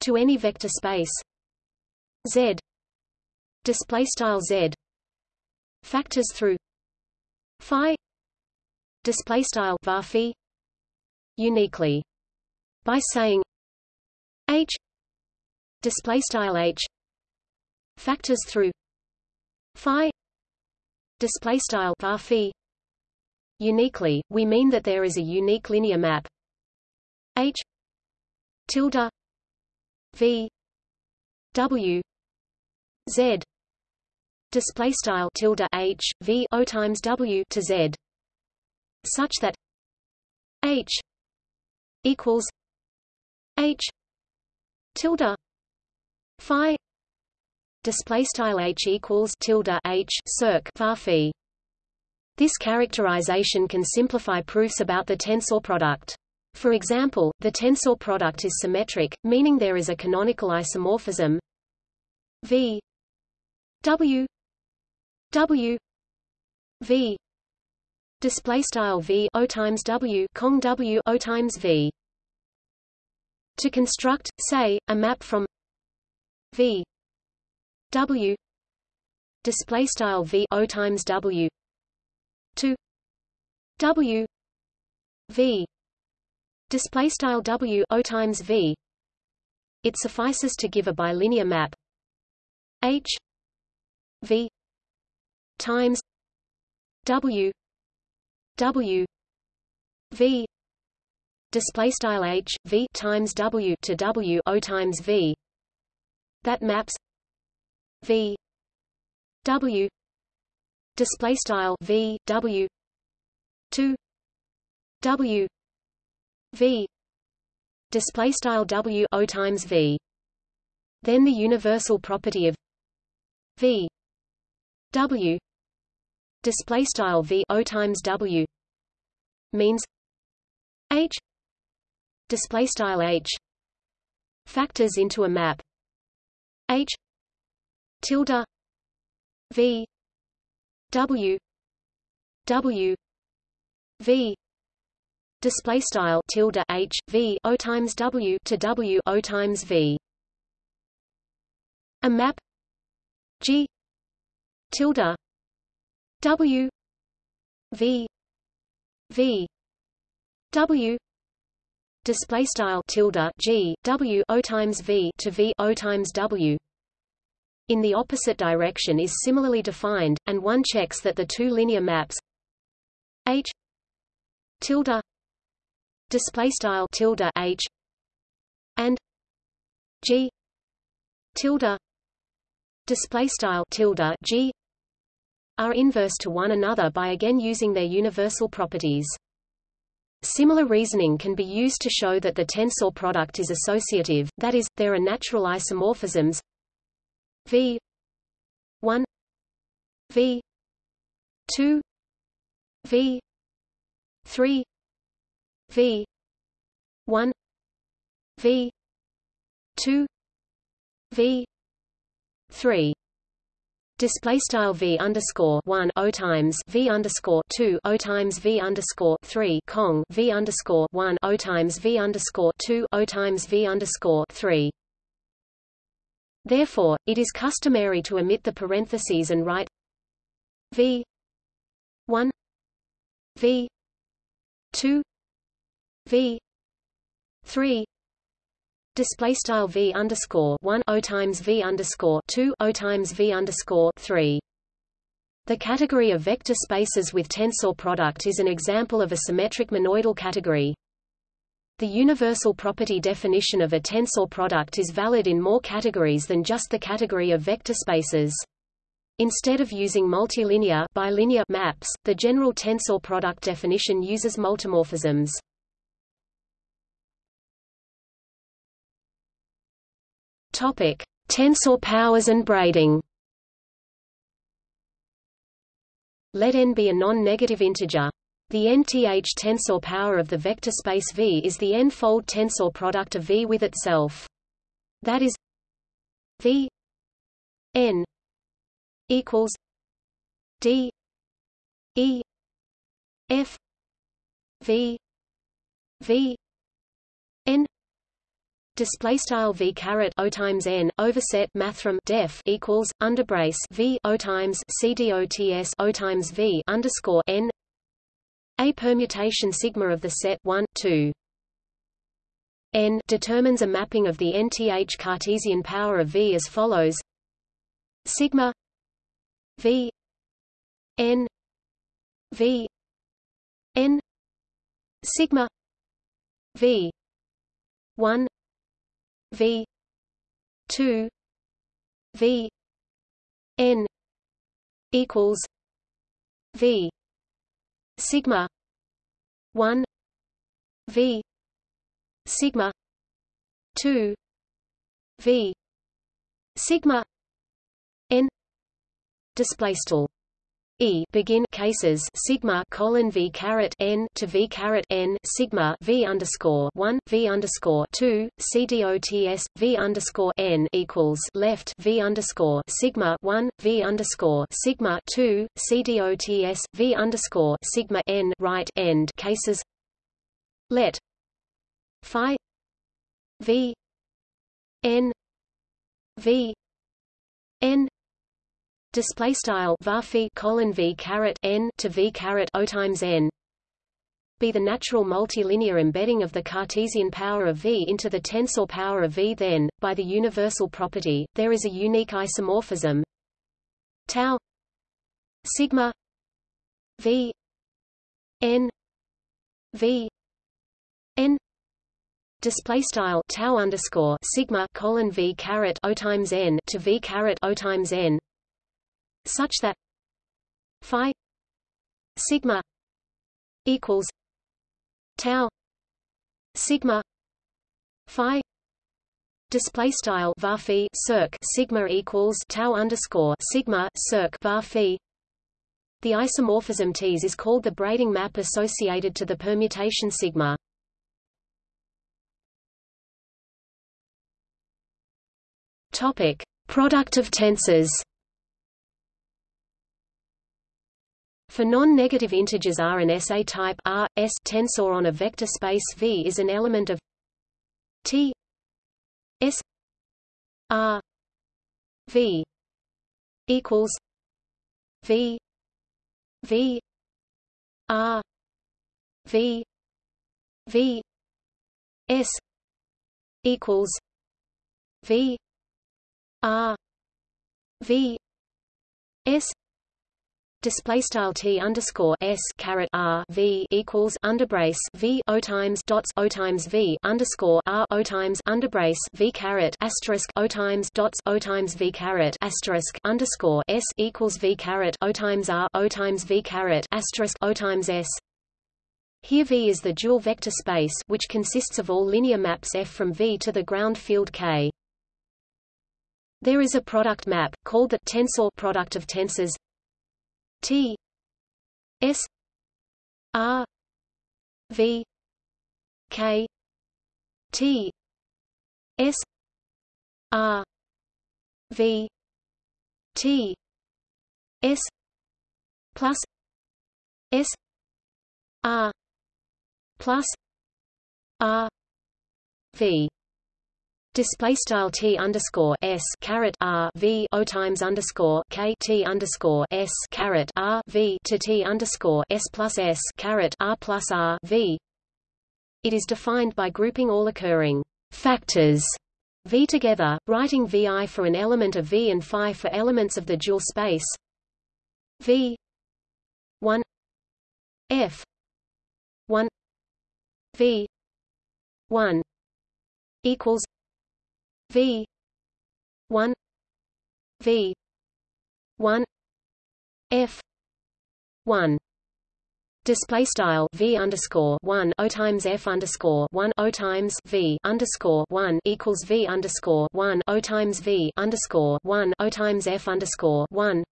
to any vector space z display style z factors through phi display style var uniquely by saying h display style h Factors through. Phi. Display style. Var phi. Uniquely we mean that there is a unique linear map. H. Tilde. V. W. Z. Display style. Tilde. H. V. O times w to z. Such that h. equals h. Tilde. Phi display style h equals tilde h circ var phi. This characterization can simplify proofs about the tensor product. For example, the tensor product is symmetric, meaning there is a canonical isomorphism. V. W. W. V. Display style V O times W Cong W O times V. To construct say a map from V W. Display style V O times W. To W. V. Display style W O times V. It suffices to give a bilinear map. H. V. Times W. W. V. Display style H V times W to W O times V. That maps V W display style V W to W V display style W O times V. Then the universal property of V W display style V O times W means H display style H factors into a map. H tilde. V. W. W. V. Display style tilde H V O times W to W O times V. A map. G. Tilde. W. V. V. W. Display style tilde G W O times V to V O times W in the opposite direction is similarly defined, and one checks that the two linear maps H tilde display style tilde H and G tilde display style tilde G are inverse to one another by again using their universal properties. Similar reasoning can be used to show that the tensor product is associative, that is, there are natural isomorphisms V. 1 V. 2 V. 3 V. 1 V. 2 V. 3 Display style v underscore one o times v underscore two o times v underscore three cong v underscore one o times v underscore two o times v underscore three. Therefore, it is customary to omit the parentheses and write v one v two v three display style v underscore one o times v underscore two o times v underscore three. The category of vector spaces with tensor product is an example of a symmetric monoidal category. The universal property definition of a tensor product is valid in more categories than just the category of vector spaces. Instead of using multilinear bilinear maps, the general tensor product definition uses multimorphisms. Topic: Tensor powers and braiding. Let n be a non-negative integer. The nth tensor power of the vector space V is the n-fold tensor product of V with itself. That is V n equals D E F V V n display style v caret o times n overset mathrm def equals underbrace v o times c dots o times v underscore n a permutation sigma of the set 1 2 n determines a mapping of the nth Cartesian power of v as follows. Sigma v n v n sigma v 1 V two V N equals V sigma. One. V. Sigma. Two. V. Sigma. N. Display e begin cases sigma colon v caret n to v caret n sigma v underscore one v underscore two cdots v underscore n equals left v underscore sigma one v underscore sigma two cdots v underscore sigma n right end cases. Let phi v n v n display style varphi colon v caret n to v caret o times n. Be the natural multilinear embedding of the Cartesian power of V into the tensor power of V then, by the universal property, there is a unique isomorphism. Tau sigma V n V n. Display style tau underscore sigma colon V caret O times n to V caret O times n such that phi sigma equals tau sigma phi display style var circ sigma equals tau underscore sigma circ var the isomorphism Ts is called the braiding map associated to the permutation sigma. Topic: Product of tensors. For non-negative integers R and S a type R, S tensor on a vector space V is an element of T S R V equals V V R V V S equals V R V S display style t underscore s caret r v equals underbrace v o times dots o times v underscore r o times underbrace v caret asterisk o times dots o times v caret asterisk underscore s equals v caret o times r o times v caret asterisk o times s. Here V is the dual vector space which consists of all linear maps F from V to the ground field K. There is a product map, called the tensor product of tensors T S R V K T S R V T S plus S R plus R V Display style t underscore s caret r v o times underscore k t underscore s caret r v to t underscore s plus s caret r plus r v. It is defined by grouping all occurring factors v together, writing vi for an element of v and phi for elements of the dual space v 1 f 1 v 1 equals V one V one F one Display style v underscore one o times f underscore one o times v underscore one equals v underscore one o times v underscore one o times f underscore one.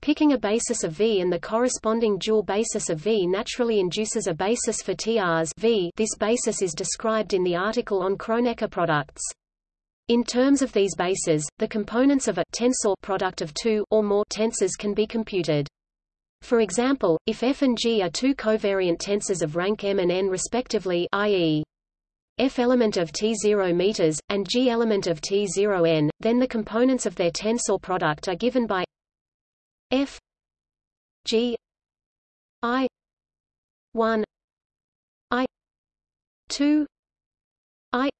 Picking a basis of V and the corresponding dual basis of V naturally induces a basis for TRs V. This basis is described in the article on Kronecker products. In terms of these bases, the components of a tensor product of two or more tensors can be computed. For example, if f and g are two covariant tensors of rank m and n respectively i.e. f element of T0 meters, and g element of T0 n, then the components of their tensor product are given by f g i 1 i 2 i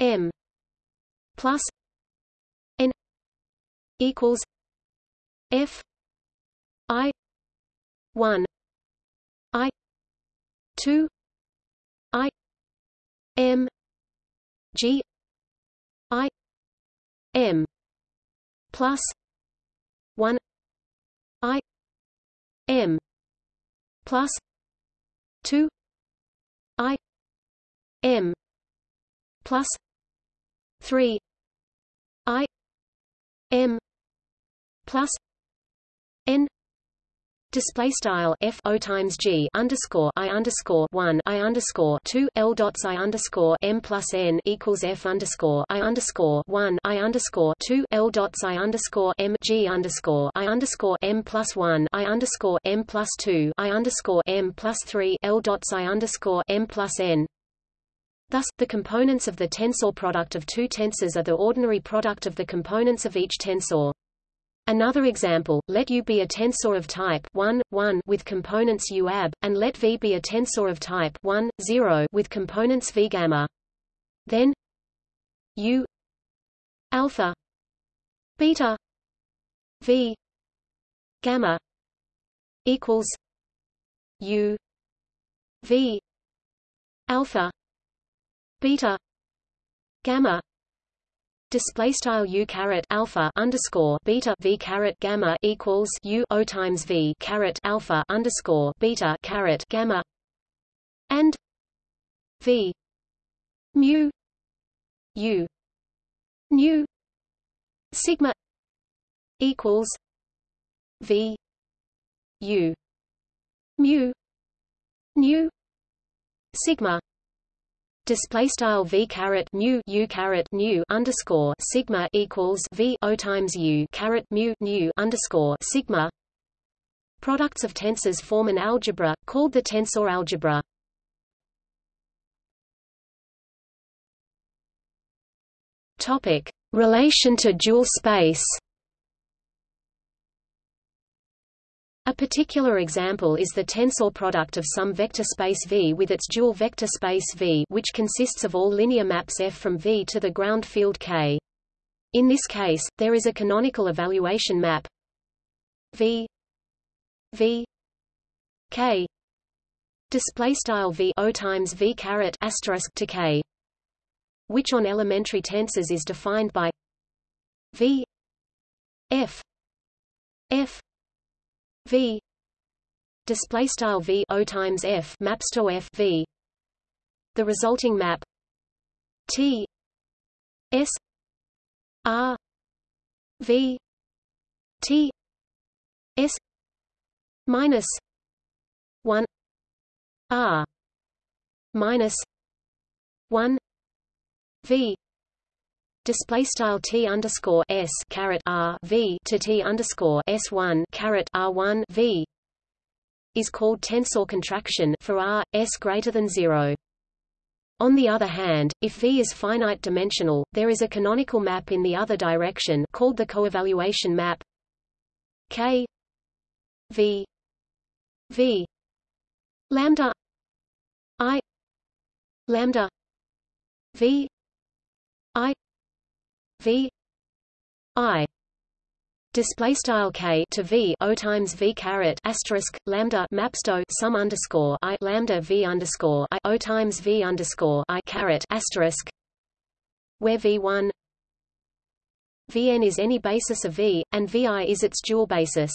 m plus n equals f i 1 i 2 i m g i m plus 1 i m plus 2 i m plus 3 I M plus n display style f o times g underscore i underscore one i underscore two l dots i underscore m plus n equals f underscore i underscore one i underscore two l dots i underscore m g underscore i underscore m plus one i underscore m plus two i underscore m plus three l dots i underscore m plus n Thus, the components of the tensor product of two tensors are the ordinary product of the components of each tensor. Another example, let U be a tensor of type 1, 1 with components U ab, and let V be a tensor of type 1, 0 with components V gamma. Then U alpha beta V gamma equals U V alpha beta. Gamma. Display style u caret alpha underscore beta v caret gamma equals u o times v caret alpha underscore beta caret gamma. And v. Mu. U. Nu. Sigma equals v. U. Mu. Nu. Sigma Display style v caret mu u caret nu underscore sigma equals v o times u caret mu nu underscore sigma. Products of tensors form an algebra called the tensor algebra. Topic: Relation to dual space. A particular example is the tensor product of some vector space V with its dual vector space V which consists of all linear maps F from V to the ground field K. In this case, there is a canonical evaluation map. V. V. K. Display style V O times V caret asterisk to K. Which on elementary tensors is defined by V. F. F v. Display style v o times f maps to f v. The resulting map t. S. R. V. T. S. Minus 1 r. Minus 1 v display style t underscore s caret r v to t underscore s one caret r one v is called tensor contraction for r s greater than zero. On the other hand, if V is finite dimensional, there is a canonical map in the other direction called the coevaluation map K V V lambda I lambda V I v i display style k to v o times v caret asterisk lambda mapsto sum underscore i lambda v underscore i o times v underscore i caret asterisk where v1 vn is any basis of v and vi is its dual basis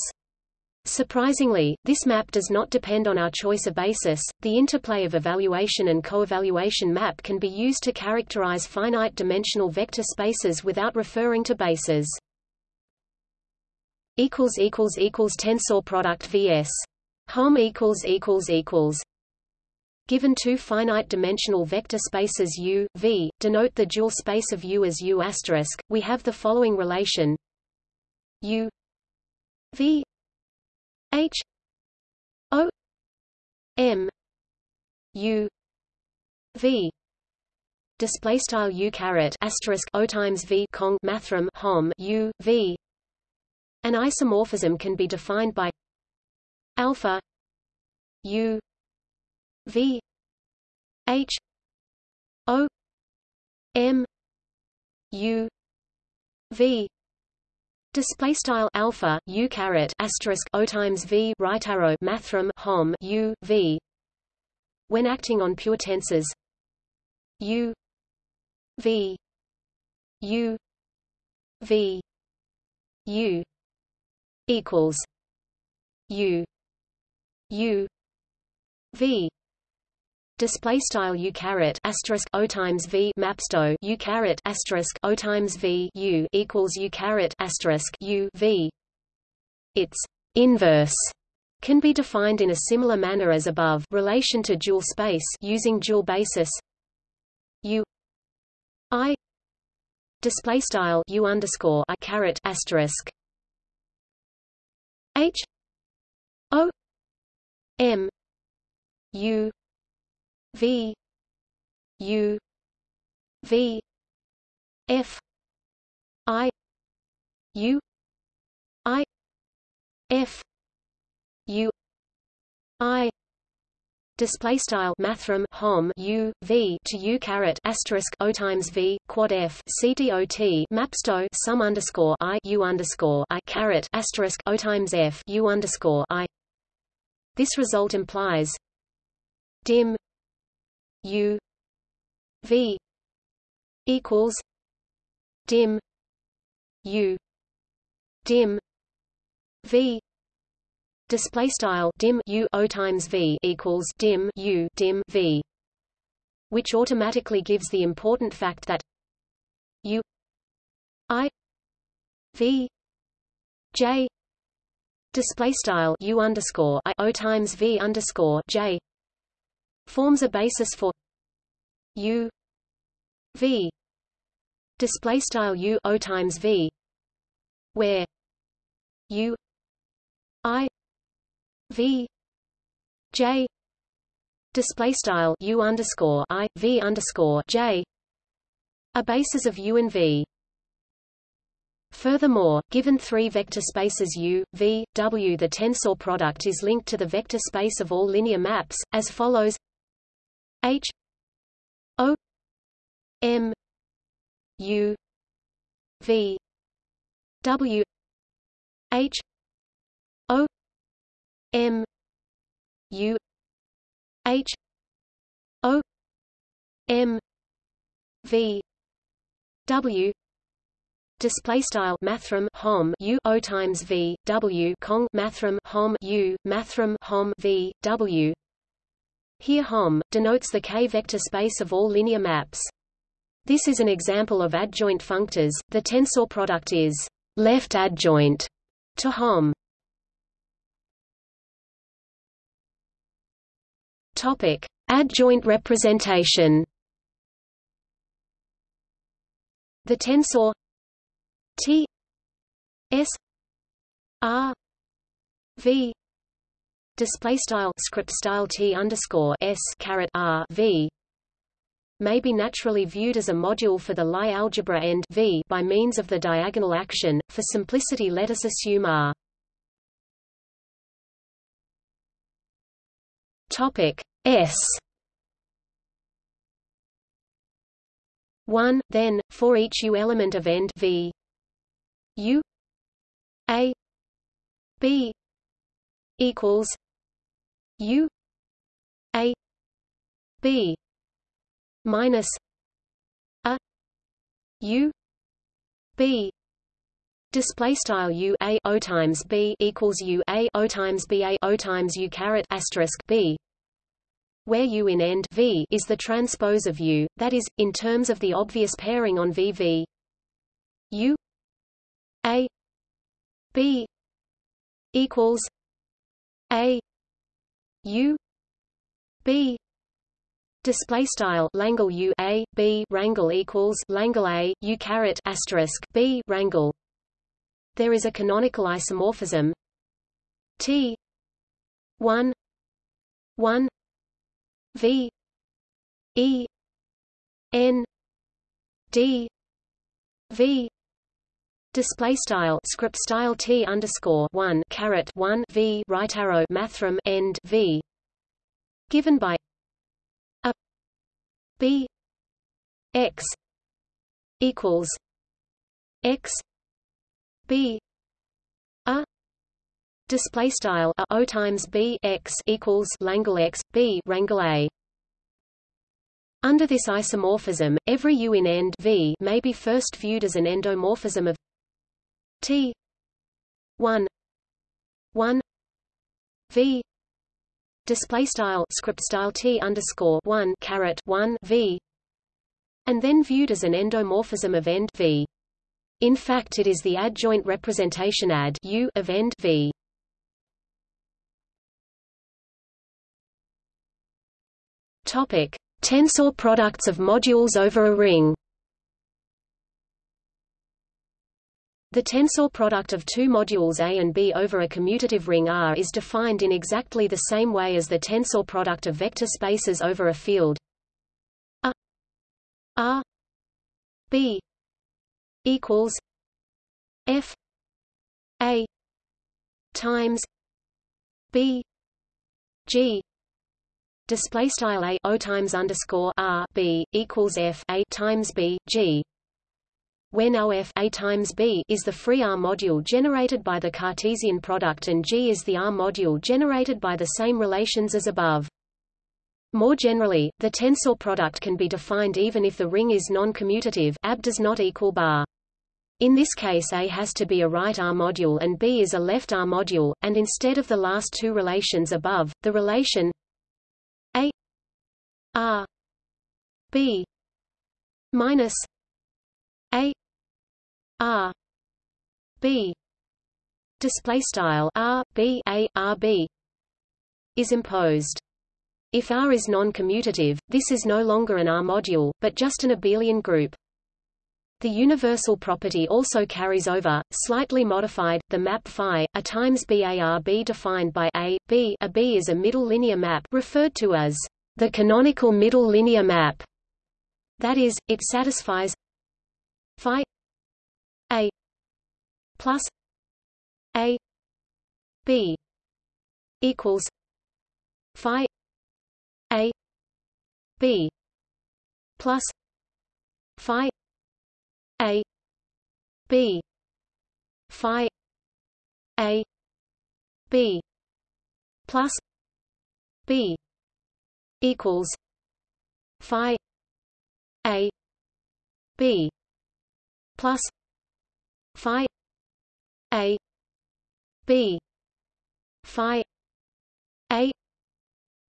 Surprisingly, this map does not depend on our choice of basis. The interplay of evaluation and coevaluation map can be used to characterize finite dimensional vector spaces without referring to bases. equals equals equals tensor product vs equals equals equals Given two finite dimensional vector spaces U, V, denote the dual space of U as U we have the following relation U V H O M U V. Display style u caret asterisk o times v cong mathrm hom u v. An isomorphism can be defined by alpha u v h o m u v Display style alpha u caret asterisk o times v right arrow mathrm hom u v. When acting on pure tensors, u v. u v. u equals u u v display style u caret asterisk o times v mapsto u caret asterisk o times v u equals u caret asterisk u v. Its inverse can be defined in a similar manner as above. Relation to dual space using dual basis u i display style u underscore i caret asterisk h o m u v u v f i u i f u i display style mathrm hom u v to u caret asterisk o times v quad f c dot mapsto sum underscore i u underscore i caret asterisk o times f u underscore i. This result implies dim u v equals dim u dim v display style dim u o times v equals dim u dim v which automatically gives the important fact that u i v j display style u underscore i o times v underscore j forms a basis for u v display style u o times v where u i v j display style u underscore i v underscore j a basis of u and v. Furthermore, given three vector spaces U, V, W the tensor product is linked to the vector space of all linear maps, as follows H O M U V W H O M U H O M V W Display style mathrm hom u o times v w cong mathrm hom u mathrm hom v w. Here hom denotes the k-vector space of all linear maps. This is an example of adjoint functors. The tensor product is left adjoint to hom. Topic: Adjoint representation. The tensor T S R V display style script style T underscore S caret R V may be naturally viewed as a module for the Lie algebra end V by means of the diagonal action. For simplicity, let us assume R. Topic S. One then for each U element of end V. U A B equals U A B minus a U B. Display style U A O times B equals U A O times B A O times U caret asterisk B where U in end V is the transpose of U, that is, in terms of the obvious pairing on VV U A B equals A U B Display style Langle U A B wrangle equals Langle A U caret asterisk B wrangle. There is a canonical isomorphism. T one one V E N D V Display style script style T underscore one caret one V right arrow mathrm end V. Given by a B X equals X b a display style a o times b x equals langle x b wrangle a. Under this isomorphism, every U in end V may be first viewed as an endomorphism of T one one V display style script style T underscore one caret one V and then viewed as an endomorphism of end V. In fact it is the adjoint representation ad U of end V. Topic: Tensor products of modules over a ring. The tensor product of two modules A and B over a commutative ring R is defined in exactly the same way as the tensor product of vector spaces over a field. A R B equals F A times B G. Display style a o times underscore r b equals f a times b g when OF A times B is the free R module generated by the Cartesian product and G is the R module generated by the same relations as above. More generally, the tensor product can be defined even if the ring is non-commutative AB does not equal bar. In this case A has to be a right R module and B is a left R module, and instead of the last two relations above, the relation A R B minus A R B display style R B A R B is imposed. If R is non-commutative, this is no longer an R module, but just an abelian group. The universal property also carries over, slightly modified, the map phi, a times BARB defined by A, B a B is a middle linear map referred to as the canonical middle linear map. That is, it satisfies phi A plus A B equals phi A B plus phi a B Phi A B plus B equals Phi A B plus Phi A B Phi A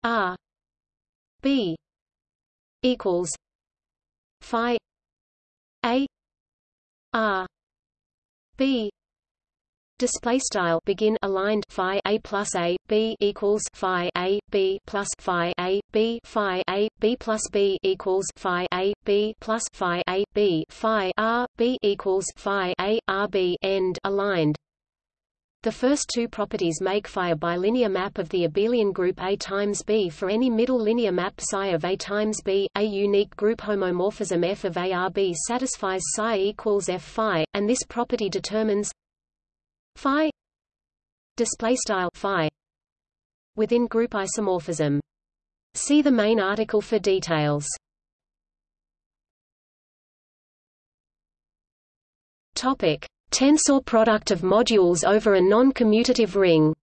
R B equals Phi A R B display style begin aligned phi a plus a b equals phi a b plus phi a b phi a b plus b equals phi a b plus phi a b phi r b equals phi a r b end aligned the first two properties make phi a bilinear map of the abelian group A times B for any middle linear map psi of A times B. A unique group homomorphism F of ARB satisfies psi equals F phi, and this property determines phi display style phi within group isomorphism. See the main article for details. Topic: Tensor product of modules over a non-commutative ring.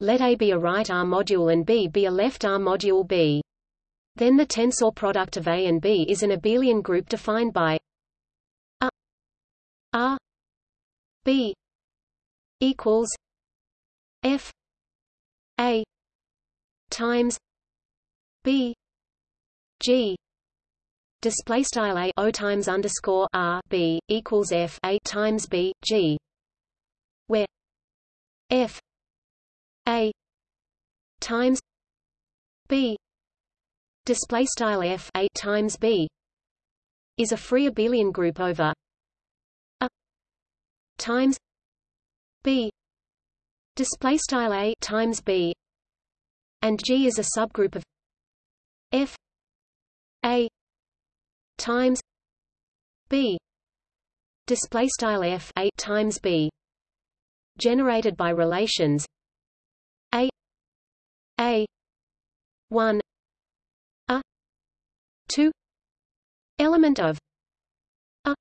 Let A be a right R module and B be a left R module B. Then the tensor product of A and B is an abelian group defined by A R B equals F A times B G display style a o times underscore r b equals f a times b g, where f a times b display style f a times b is a free abelian group over times b. Display style a times b. And g is a subgroup of f a times b. Display style f 8 times b. Generated by relations a a 1 a 2 element of a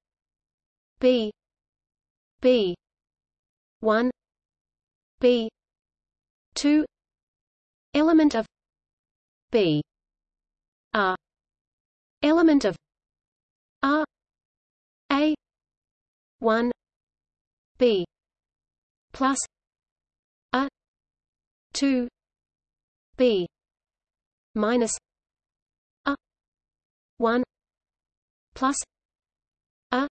b b. 1 b. 2 element of b. A. Element of R A. One. B. Plus A. Two. B. Minus A. One. Plus A.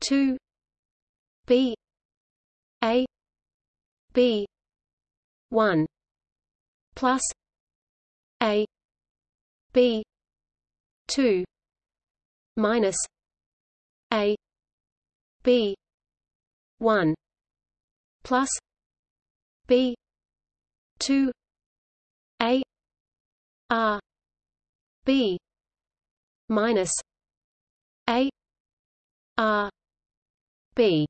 Two B A B one plus a b 2 minus a b 1 plus b 2 a r b minus a r b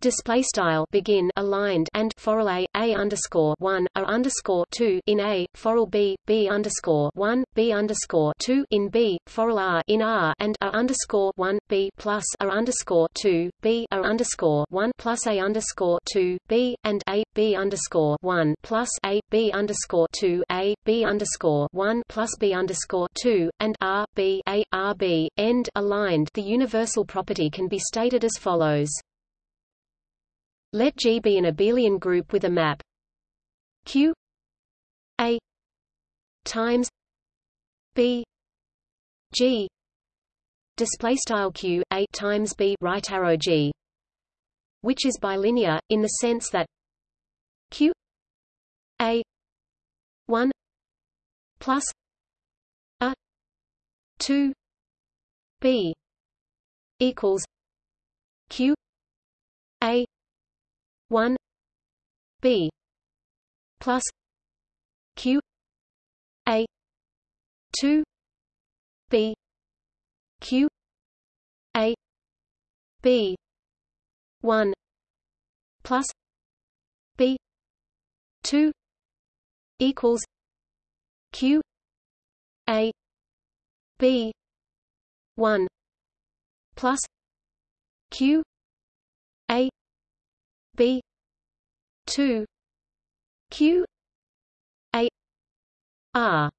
display style begin aligned and for a a underscore one a underscore two in a for b b underscore one b underscore two in b for r in r and a underscore one b plus a underscore two b a underscore one plus a underscore two b and a b underscore one plus a b underscore two a b underscore one plus b underscore two and r b a r b end aligned. The universal property can be stated as follows. Let G be an abelian group with a map. Q. A. Times B. G. Display style Q A times B right arrow G. Which is bilinear in the sense that Q A 1 plus A 2 B equals Q A 1 b plus q a 2 b q a b 1 plus b 2 equals q a b 1 plus q a B. two. Q. A. R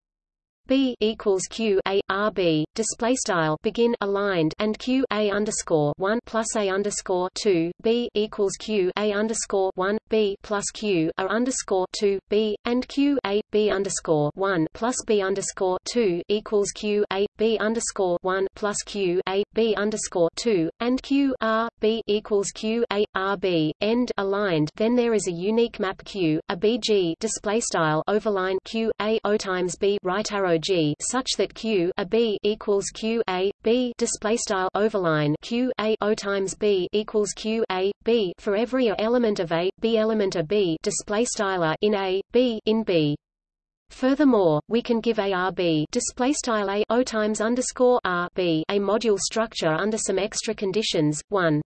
B equals Q A R B display style begin aligned and Q A underscore one plus A underscore two B equals Q A underscore one B plus Q A underscore two B and Q A B underscore one plus B underscore two equals Q A B underscore one plus Q A B underscore two and Q R B equals Q A R B end aligned. Then there is a unique map Q a BG display style overline Q A O times B right arrow G such that Q a B equals Q A B display style overline Q A O times B equals Q A B for every element of A B element of B display style in A B in B. Furthermore, we can give ARB display style A O times underscore R B a module structure under some extra conditions. One.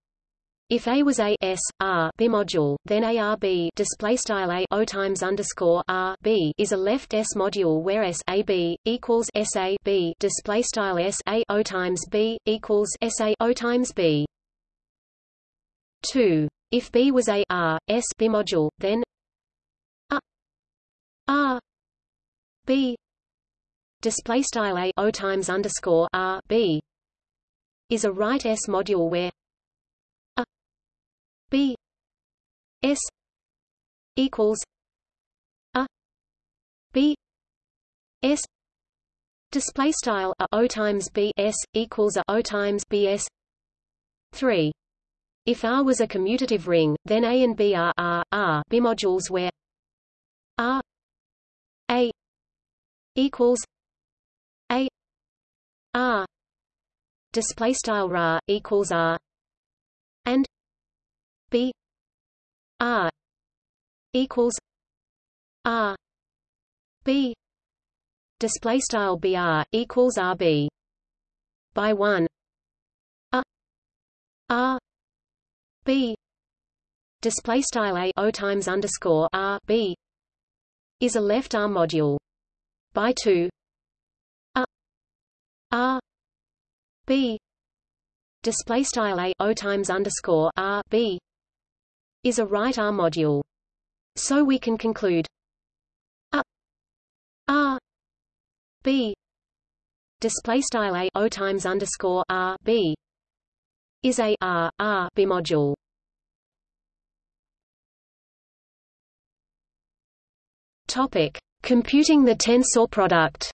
If A was a S R bimodule, then ARB display style A O times underscore R B is a left S module where S A B equals S A B display style S A O times B equals S A O times B. Two. If B was a R S bimodule, then a R B display style A O times underscore R B is a right S module where B S equals a B S display style a O times B S equals a O times B S 3 if R was a commutative ring then A and B are R R bimodules where R A equals A R display style ra equals R B R equals R B. Display style BR equals RB by 1 A R B. Display style A O times underscore R B is a left arm module by 2 A R B. Display style A O times underscore R B is a right R module. So we can conclude A R B display style A O times underscore R B is a R R B module. Topic: Computing the tensor product.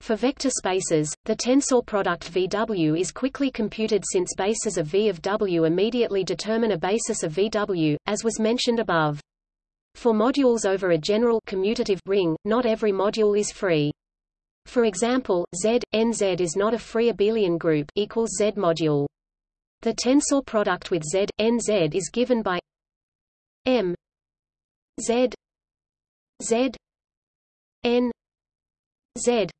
For vector spaces, the tensor product VW is quickly computed since bases of V of W immediately determine a basis of VW, as was mentioned above. For modules over a general commutative ring, not every module is free. For example, Z, NZ is not a free abelian group equals Z module. The tensor product with Z, NZ is given by M Z Z N Z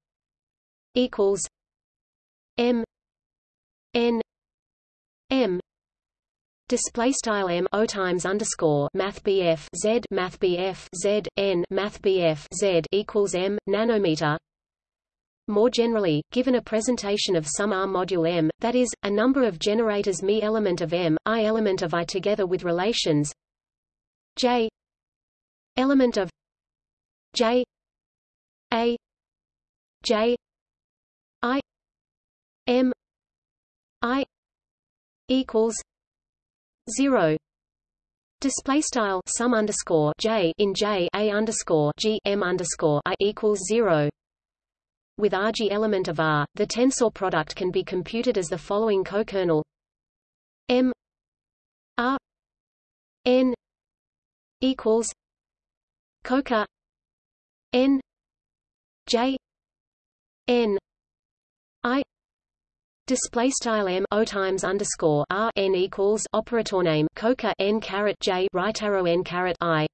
equals M N M Display style m o times underscore math bf z math bf z n math bf z equals m nanometer. More generally, given a presentation of some R module M, that is, a number of generators Mi element of M, I element of I together with relations J element of J A J I M I equals zero Display style sum underscore j in j a underscore g m underscore i equals zero. With Rg element of R, the tensor product can be computed as the following cokernel M R N equals coker N J N I Display style m o times underscore r n equals operator name coca n caret j right arrow n caret i.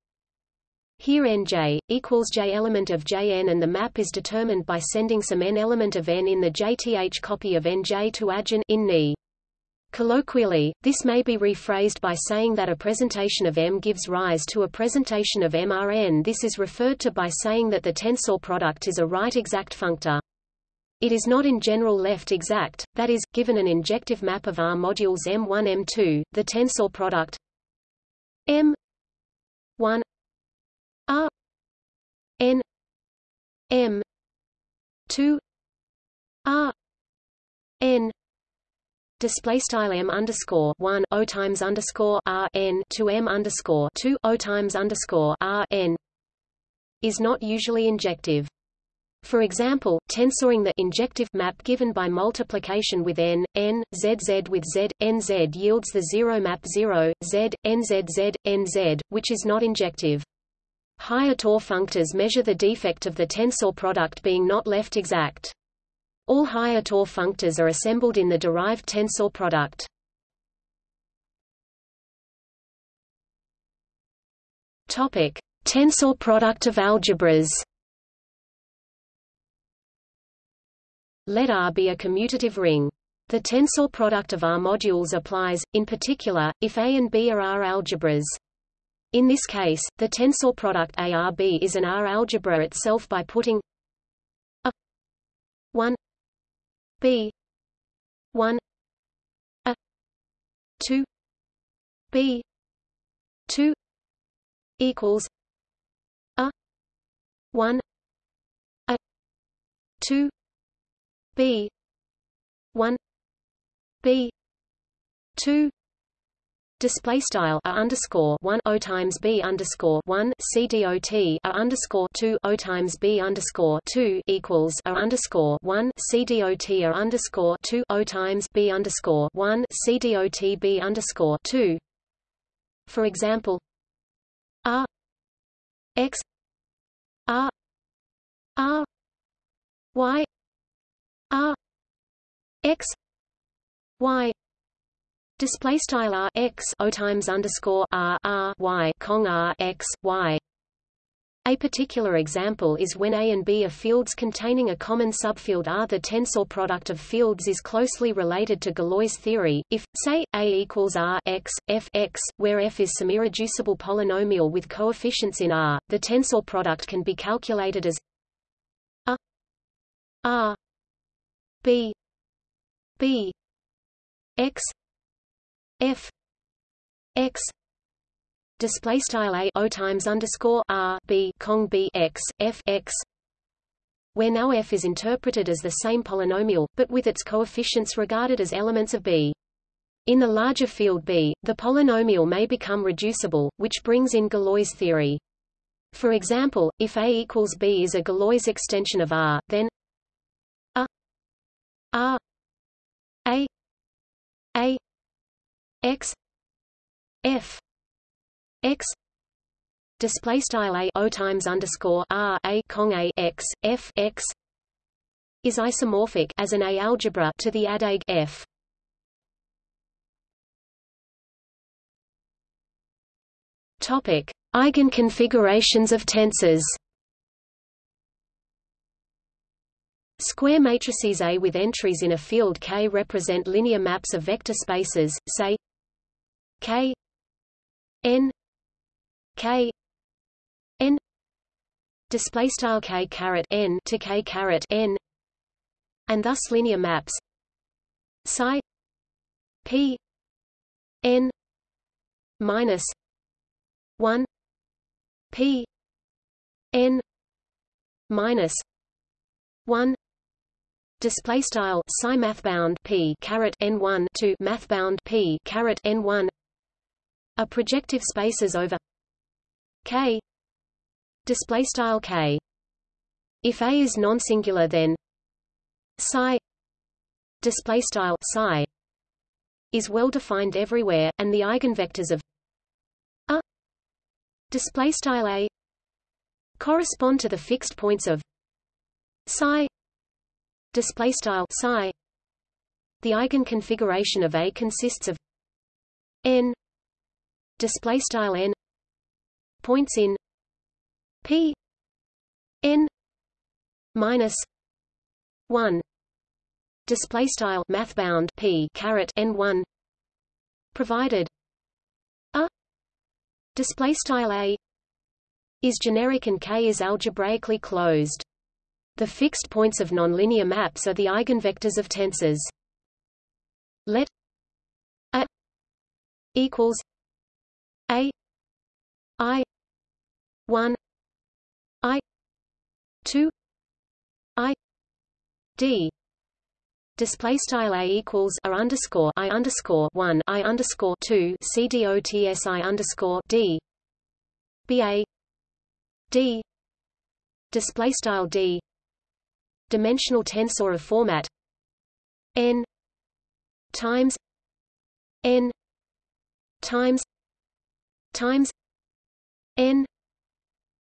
Here nj equals j element of jn, and the map is determined by sending some n element of n in the jth copy of nj to adjoin in Ni. Colloquially, this may be rephrased by saying that a presentation of M gives rise to a presentation of MRN. This is referred to by saying that the tensor product is a right exact functor. It is not in general left exact, that is, given an injective map of R modules M1 M2, the tensor product M1 R N M 2 R N display style m underscore one o times underscore r n to m underscore two o times underscore r n is not usually injective. For example, tensoring the injective map given by multiplication with n, n, with z, n z yields the zero map 0, z, n z z, n z, which is not injective. Higher Tor functors measure the defect of the tensor product being not left exact. All higher Tor functors are assembled in the derived tensor product. Topic: Tensor product of algebras. Let R be a commutative ring. The tensor product of R modules applies, in particular, if A and B are R algebras. In this case, the tensor product ARB is an R algebra itself by putting a 1 b 1 a 2 b 2 equals a 1 a 2 b. 1 b. 2 Display style a underscore one o times b underscore one c dot underscore two o times b underscore two equals a underscore one c dot underscore two o times b underscore one c dot b underscore two. For example, r x r r y r x y display style r x o times underscore r r y cong r x y. A particular example is when A and B are fields containing a common subfield R. The tensor product of fields is closely related to Galois theory. If, say, A equals R x, f x, where f is some irreducible polynomial with coefficients in R, the tensor product can be calculated as a R b b x f x display style a o times underscore r b cong b x f x where now f is interpreted as the same polynomial, but with its coefficients regarded as elements of B. In the larger field B, the polynomial may become reducible, which brings in Galois theory. For example, if A equals B is a Galois extension of R, then R A A X F X display style a o times underscore r a cong a x f x is isomorphic as an A algebra to the adag f. Topic: Eigenconfigurations of tensors. Square matrices A with entries in a field K represent linear maps of vector spaces, say K n K n display style K caret n to K caret n and thus linear maps psi p n minus 1 p n minus 1 display style psi math bound p caret n1 to math bound p caret n1 are projective spaces over k. Display style k. If a is non-singular then psi display style psi is well defined everywhere and the eigenvectors of a display style a correspond to the fixed points of psi display style psi. The eigenconfiguration of a consists of n display style n points in p n minus 1 display style math bound p caret n1 provided a display style a is generic and k is algebraically closed the fixed points of nonlinear maps are the eigenvectors of tensors. Let a equals a i 1 i 2 i d. Display style a equals a underscore i underscore one i underscore two c d o t s i underscore d. B a d. Display style d dimensional tensor of format. N times n times times n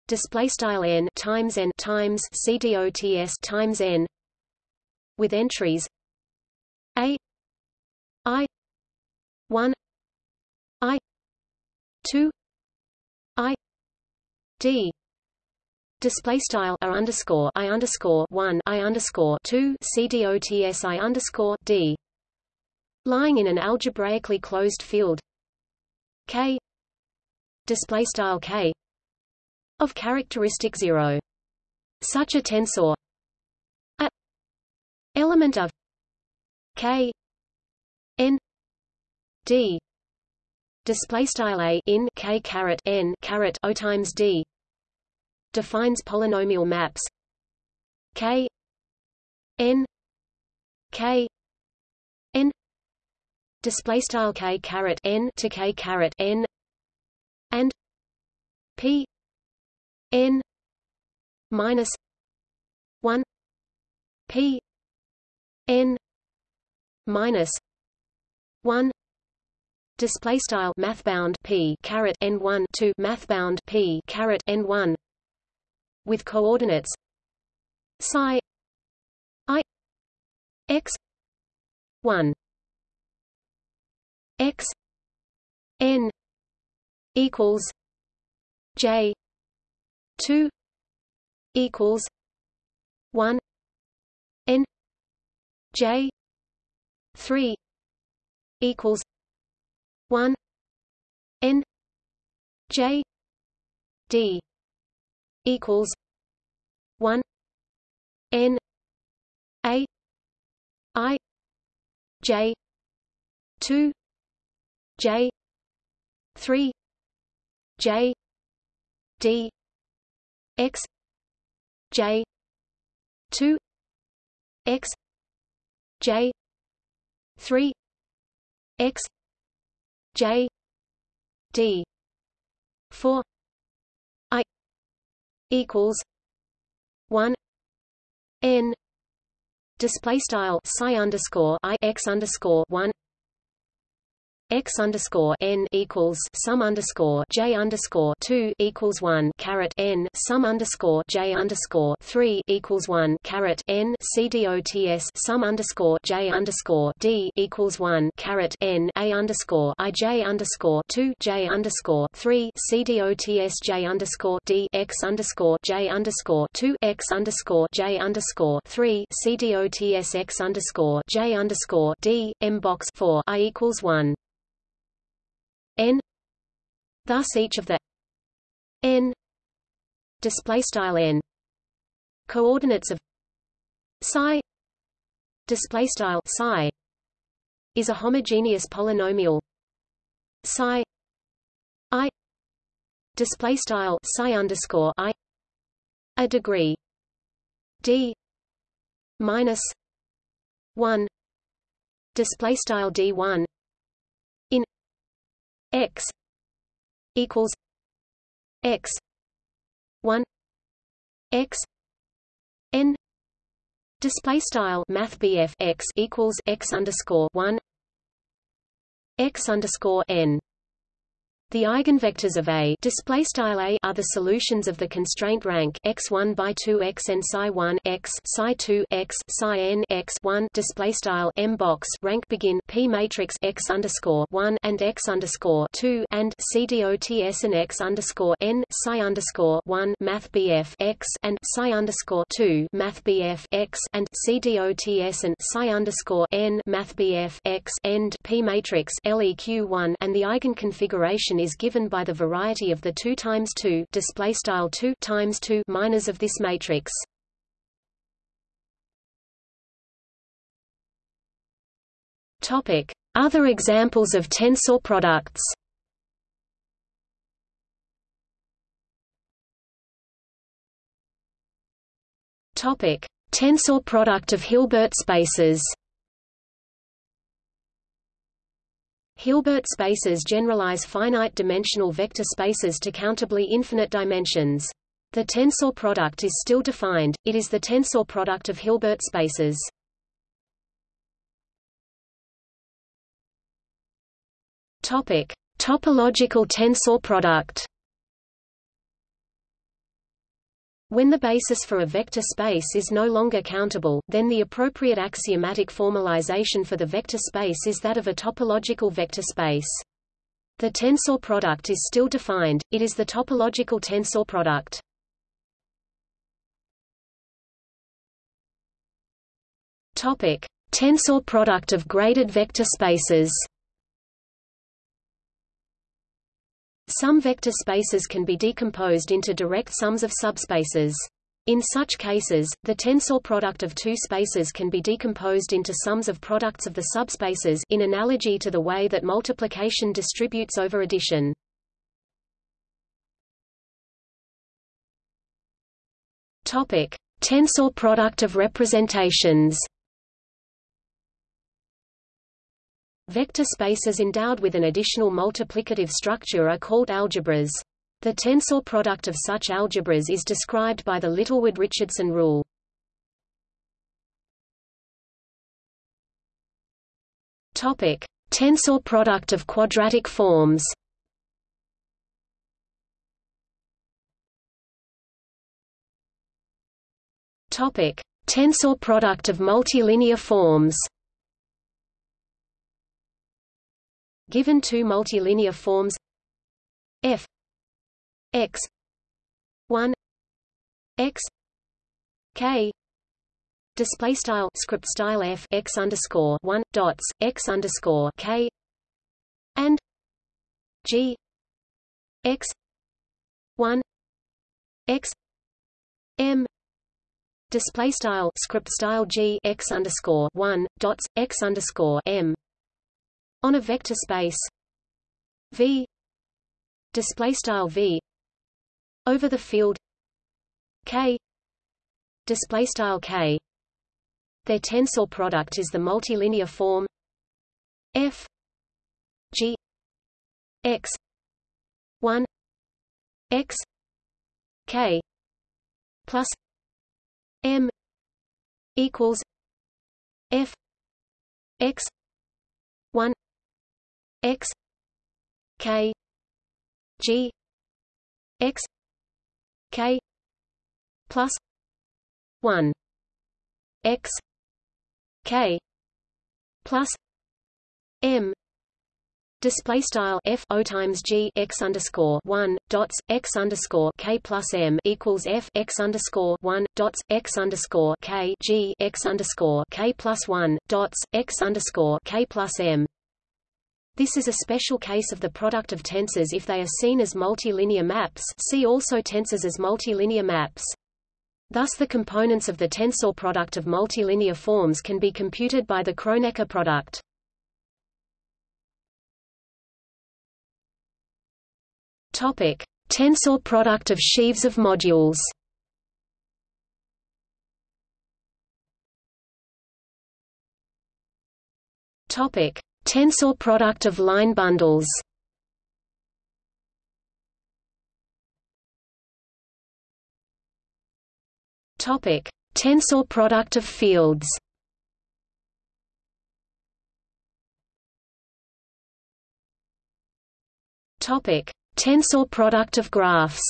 display style n times n times cdots times n with entries a i 1 i 2 i d Display style r underscore i underscore one i underscore two c d o t s i underscore d, lying in an algebraically closed field. K. Display style k. Of characteristic 0. Such a tensor. A. Element of. K. N. D. Display style a in k caret n caret o times d defines polynomial maps. K n k n display style k caret n to k caret n and p n minus 1 p n minus 1 display style math bound p caret n1 to math bound p caret n1 with coordinates. Psi i x 1 x n equals j 2 equals 1 n j 3 equals 1 n j d equals 1 n a i j 2 j 3 j d x j 2 x j 3 x j d 4 i equals 1 n display style psi underscore i x underscore 1 x underscore n equals sum underscore j underscore two equals one caret n sum underscore j underscore three equals one caret n c dots sum underscore j underscore d equals one caret n a underscore i j underscore two j underscore three c dots j underscore d x underscore j underscore two x underscore j underscore three c dots x underscore j underscore d m box four i equals one n thus each of the n display style n. Coordinates of psi display style psi is a homogeneous polynomial psi i display style psi underscore i a degree d minus 1 display style d1 x equals x 1 x n display style math x equals x underscore 1 x underscore n the eigenvectors of A display style A are the solutions of the constraint rank x1 by 2 x and psi 1 x psi 2 x psi n x 1 display style M box rank begin P matrix x underscore 1 and x underscore 2 and C dots and x underscore n psi underscore 1 math BF x and psi underscore 2 math BF x and C dots and psi underscore n math BF x end P matrix LEQ 1 and the eigenconfiguration is given by the variety of the 2 times 2 display style 2 times 2 minors of this matrix. Topic: Other examples of tensor products. Topic: Tensor product of Hilbert spaces. Hilbert spaces generalize finite-dimensional vector spaces to countably infinite dimensions. The tensor product is still defined, it is the tensor product of Hilbert spaces. Topic: Topological tensor product. When the basis for a vector space is no longer countable, then the appropriate axiomatic formalization for the vector space is that of a topological vector space. The tensor product is still defined, it is the topological tensor product. Topic: Tensor product of graded vector spaces. Some vector spaces can be decomposed into direct sums of subspaces. In such cases, the tensor product of two spaces can be decomposed into sums of products of the subspaces in analogy to the way that multiplication distributes over addition. Topic: Tensor product of representations. Vector spaces endowed with an additional multiplicative structure are called algebras. The tensor product of such algebras is described by the Littlewood-Richardson rule. Topic: Tensor product of quadratic forms. Topic: Tensor product of multilinear forms. Given two multilinear forms. F x 1 x k display style script style f x underscore 1 dots x underscore k and g x 1 x m display style script style g x underscore 1 dots x underscore m on a vector space V display style V over the field K display style K. Their tensor product is the multilinear form F G X 1 X K plus M equals F X 1 x k g x k plus 1 x k plus m Display style f o times g x underscore one dots x underscore k plus m equals f x underscore one dots x underscore k g x underscore k plus one dots x underscore k plus m. This is a special case of the product of tensors if they are seen as multilinear maps. See also tensors as multilinear maps. Thus the components of the tensor product of multilinear forms can be computed by the Kronecker product. Topic: Tensor product of sheaves of modules. Topic: Tensor product of line bundles. Topic: Tensor product of fields. Topic: Tensor product of graphs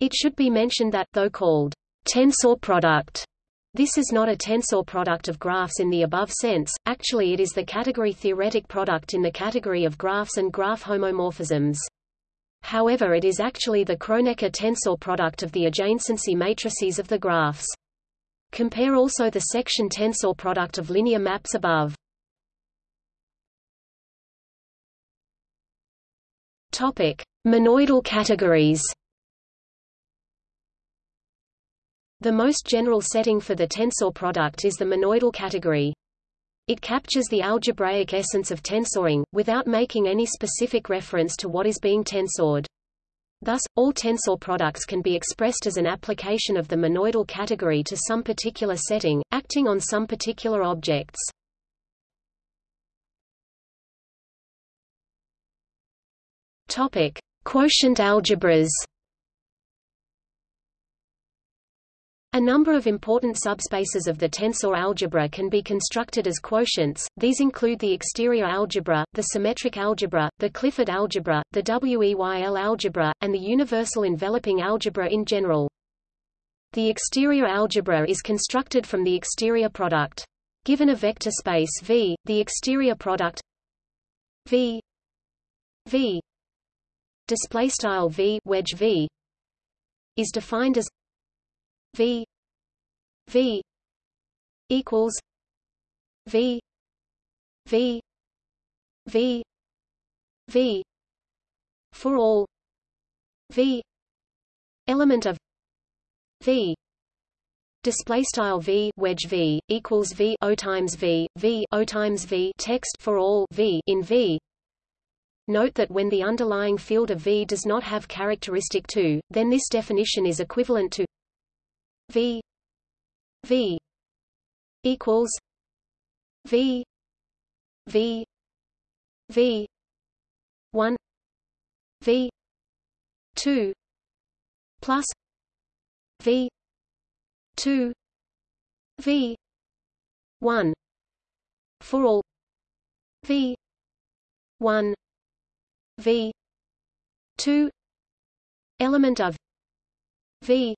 It should be mentioned that, though called tensor product, this is not a tensor product of graphs in the above sense, actually it is the category theoretic product in the category of graphs and graph homomorphisms. However it is actually the Kronecker tensor product of the adjacency matrices of the graphs. Compare also the section tensor product of linear maps above. Topic: Monoidal categories. The most general setting for the tensor product is the monoidal category. It captures the algebraic essence of tensoring, without making any specific reference to what is being tensored. Thus, all tensor products can be expressed as an application of the monoidal category to some particular setting, acting on some particular objects. Topic: Quotient algebras. A number of important subspaces of the tensor algebra can be constructed as quotients, these include the exterior algebra, the symmetric algebra, the Clifford algebra, the Weyl algebra, and the universal enveloping algebra in general. The exterior algebra is constructed from the exterior product. Given a vector space V, the exterior product V V display style v wedge v is defined as v. V. equals v. V. V. V. For all. V. Element of v. Display style v. Wedge v equals v. O times v. V. O times v. Text for all. V. In v. Note that when the underlying field of V does not have characteristic 2, then this definition is equivalent to V V equals V V V 1 V 2 plus V 2 V 1 for all V 1 v 2 element of v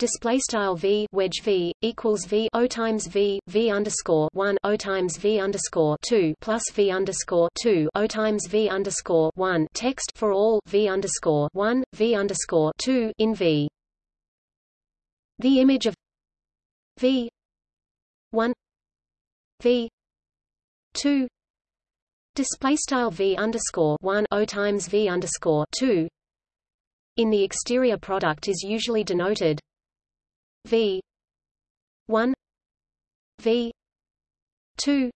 display style v wedge v equals v o times v v underscore 1 o times v underscore 2 plus v underscore 2 o times v underscore 1 text for all v underscore 1 v underscore 2 in v the image of v 1 v 2 Display style v underscore one o times v underscore two. In the exterior product is usually denoted v. one. V. two.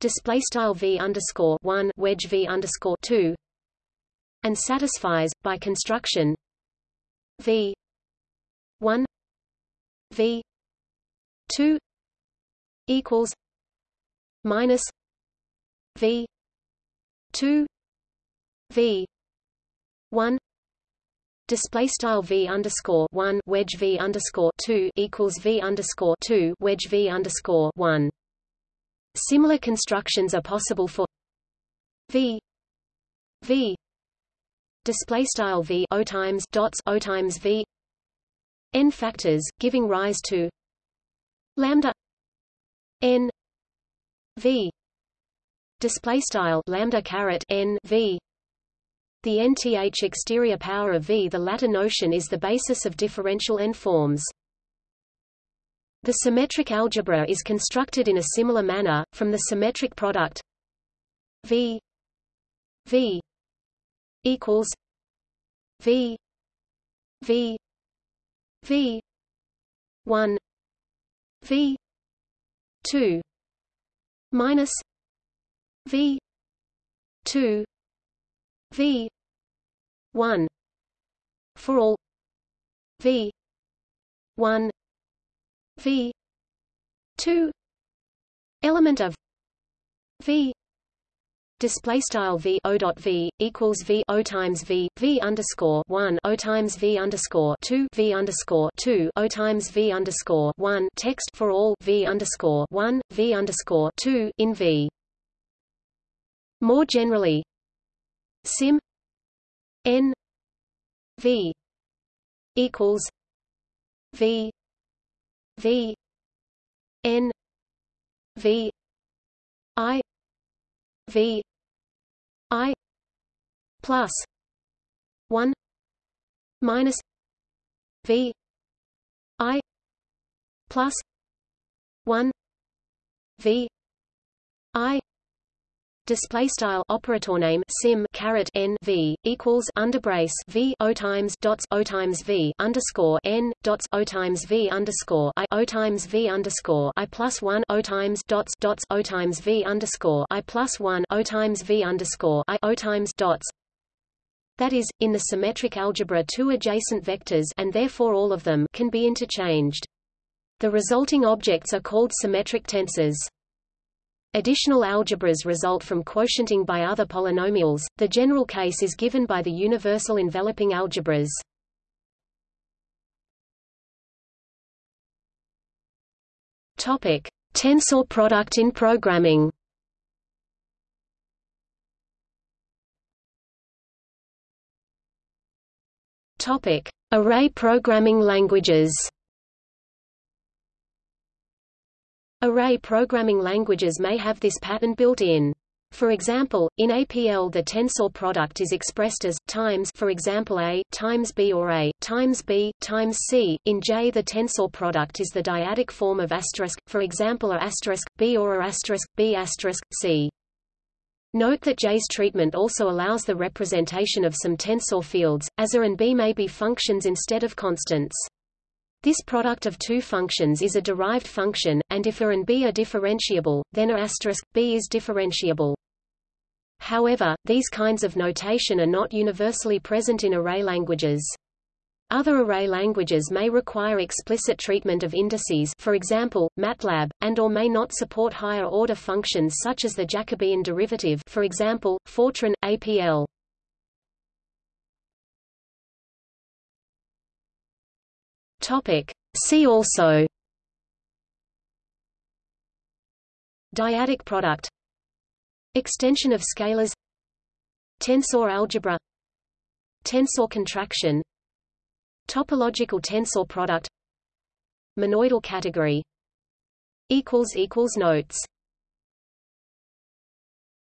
Display style v underscore one wedge v underscore two, and satisfies by construction v. one. V. two. Equals minus V. two. V. one display style v underscore one wedge v underscore two equals v underscore two wedge v underscore one. Similar constructions are possible for v v display style v o times dots o times v n factors, giving rise to lambda n v display style lambda caret n v the nth exterior power of v. The latter notion is the basis of differential n-forms. The symmetric algebra is constructed in a similar manner, from the symmetric product v v equals v v v 1 v 2 minus v 2 v. 1 for all. V. 1 v. 2 element of v. Display style v o dot v equals v o times v v underscore one o times v underscore two v underscore two o times v underscore one text for all v underscore one v underscore two in v. More generally, sim. N. V. Equals v. V. N. V. I. V. I. Plus 1 minus v. I. Plus 1 v. I display style operator name sim caret n v equals underbrace v o times dots o times v underscore n dots o times v underscore i o times v underscore i plus one o times dots dots o times v underscore i plus one o times v underscore i o times dots that is, in the symmetric algebra two adjacent vectors and therefore all of them can be interchanged. The resulting objects are called symmetric tensors. Additional algebras result from quotienting by other polynomials. The general case is given by the universal enveloping algebras. Topic: Tensor product in programming. Topic: Array programming languages. Array programming languages may have this pattern built in. For example, in APL the tensor product is expressed as times for example A times B or A times B times C. In J the tensor product is the dyadic form of asterisk for example A asterisk B or A asterisk B asterisk C. Note that J's treatment also allows the representation of some tensor fields, as A and B may be functions instead of constants. This product of two functions is a derived function, and if A and B are differentiable, then A B is differentiable. However, these kinds of notation are not universally present in array languages. Other array languages may require explicit treatment of indices for example, MATLAB, and or may not support higher-order functions such as the Jacobian derivative for example, Fortran, APL. Topic. See also. Dyadic product. Extension of scalars. Tensor algebra. Tensor contraction. Topological tensor product. Monoidal category. Notes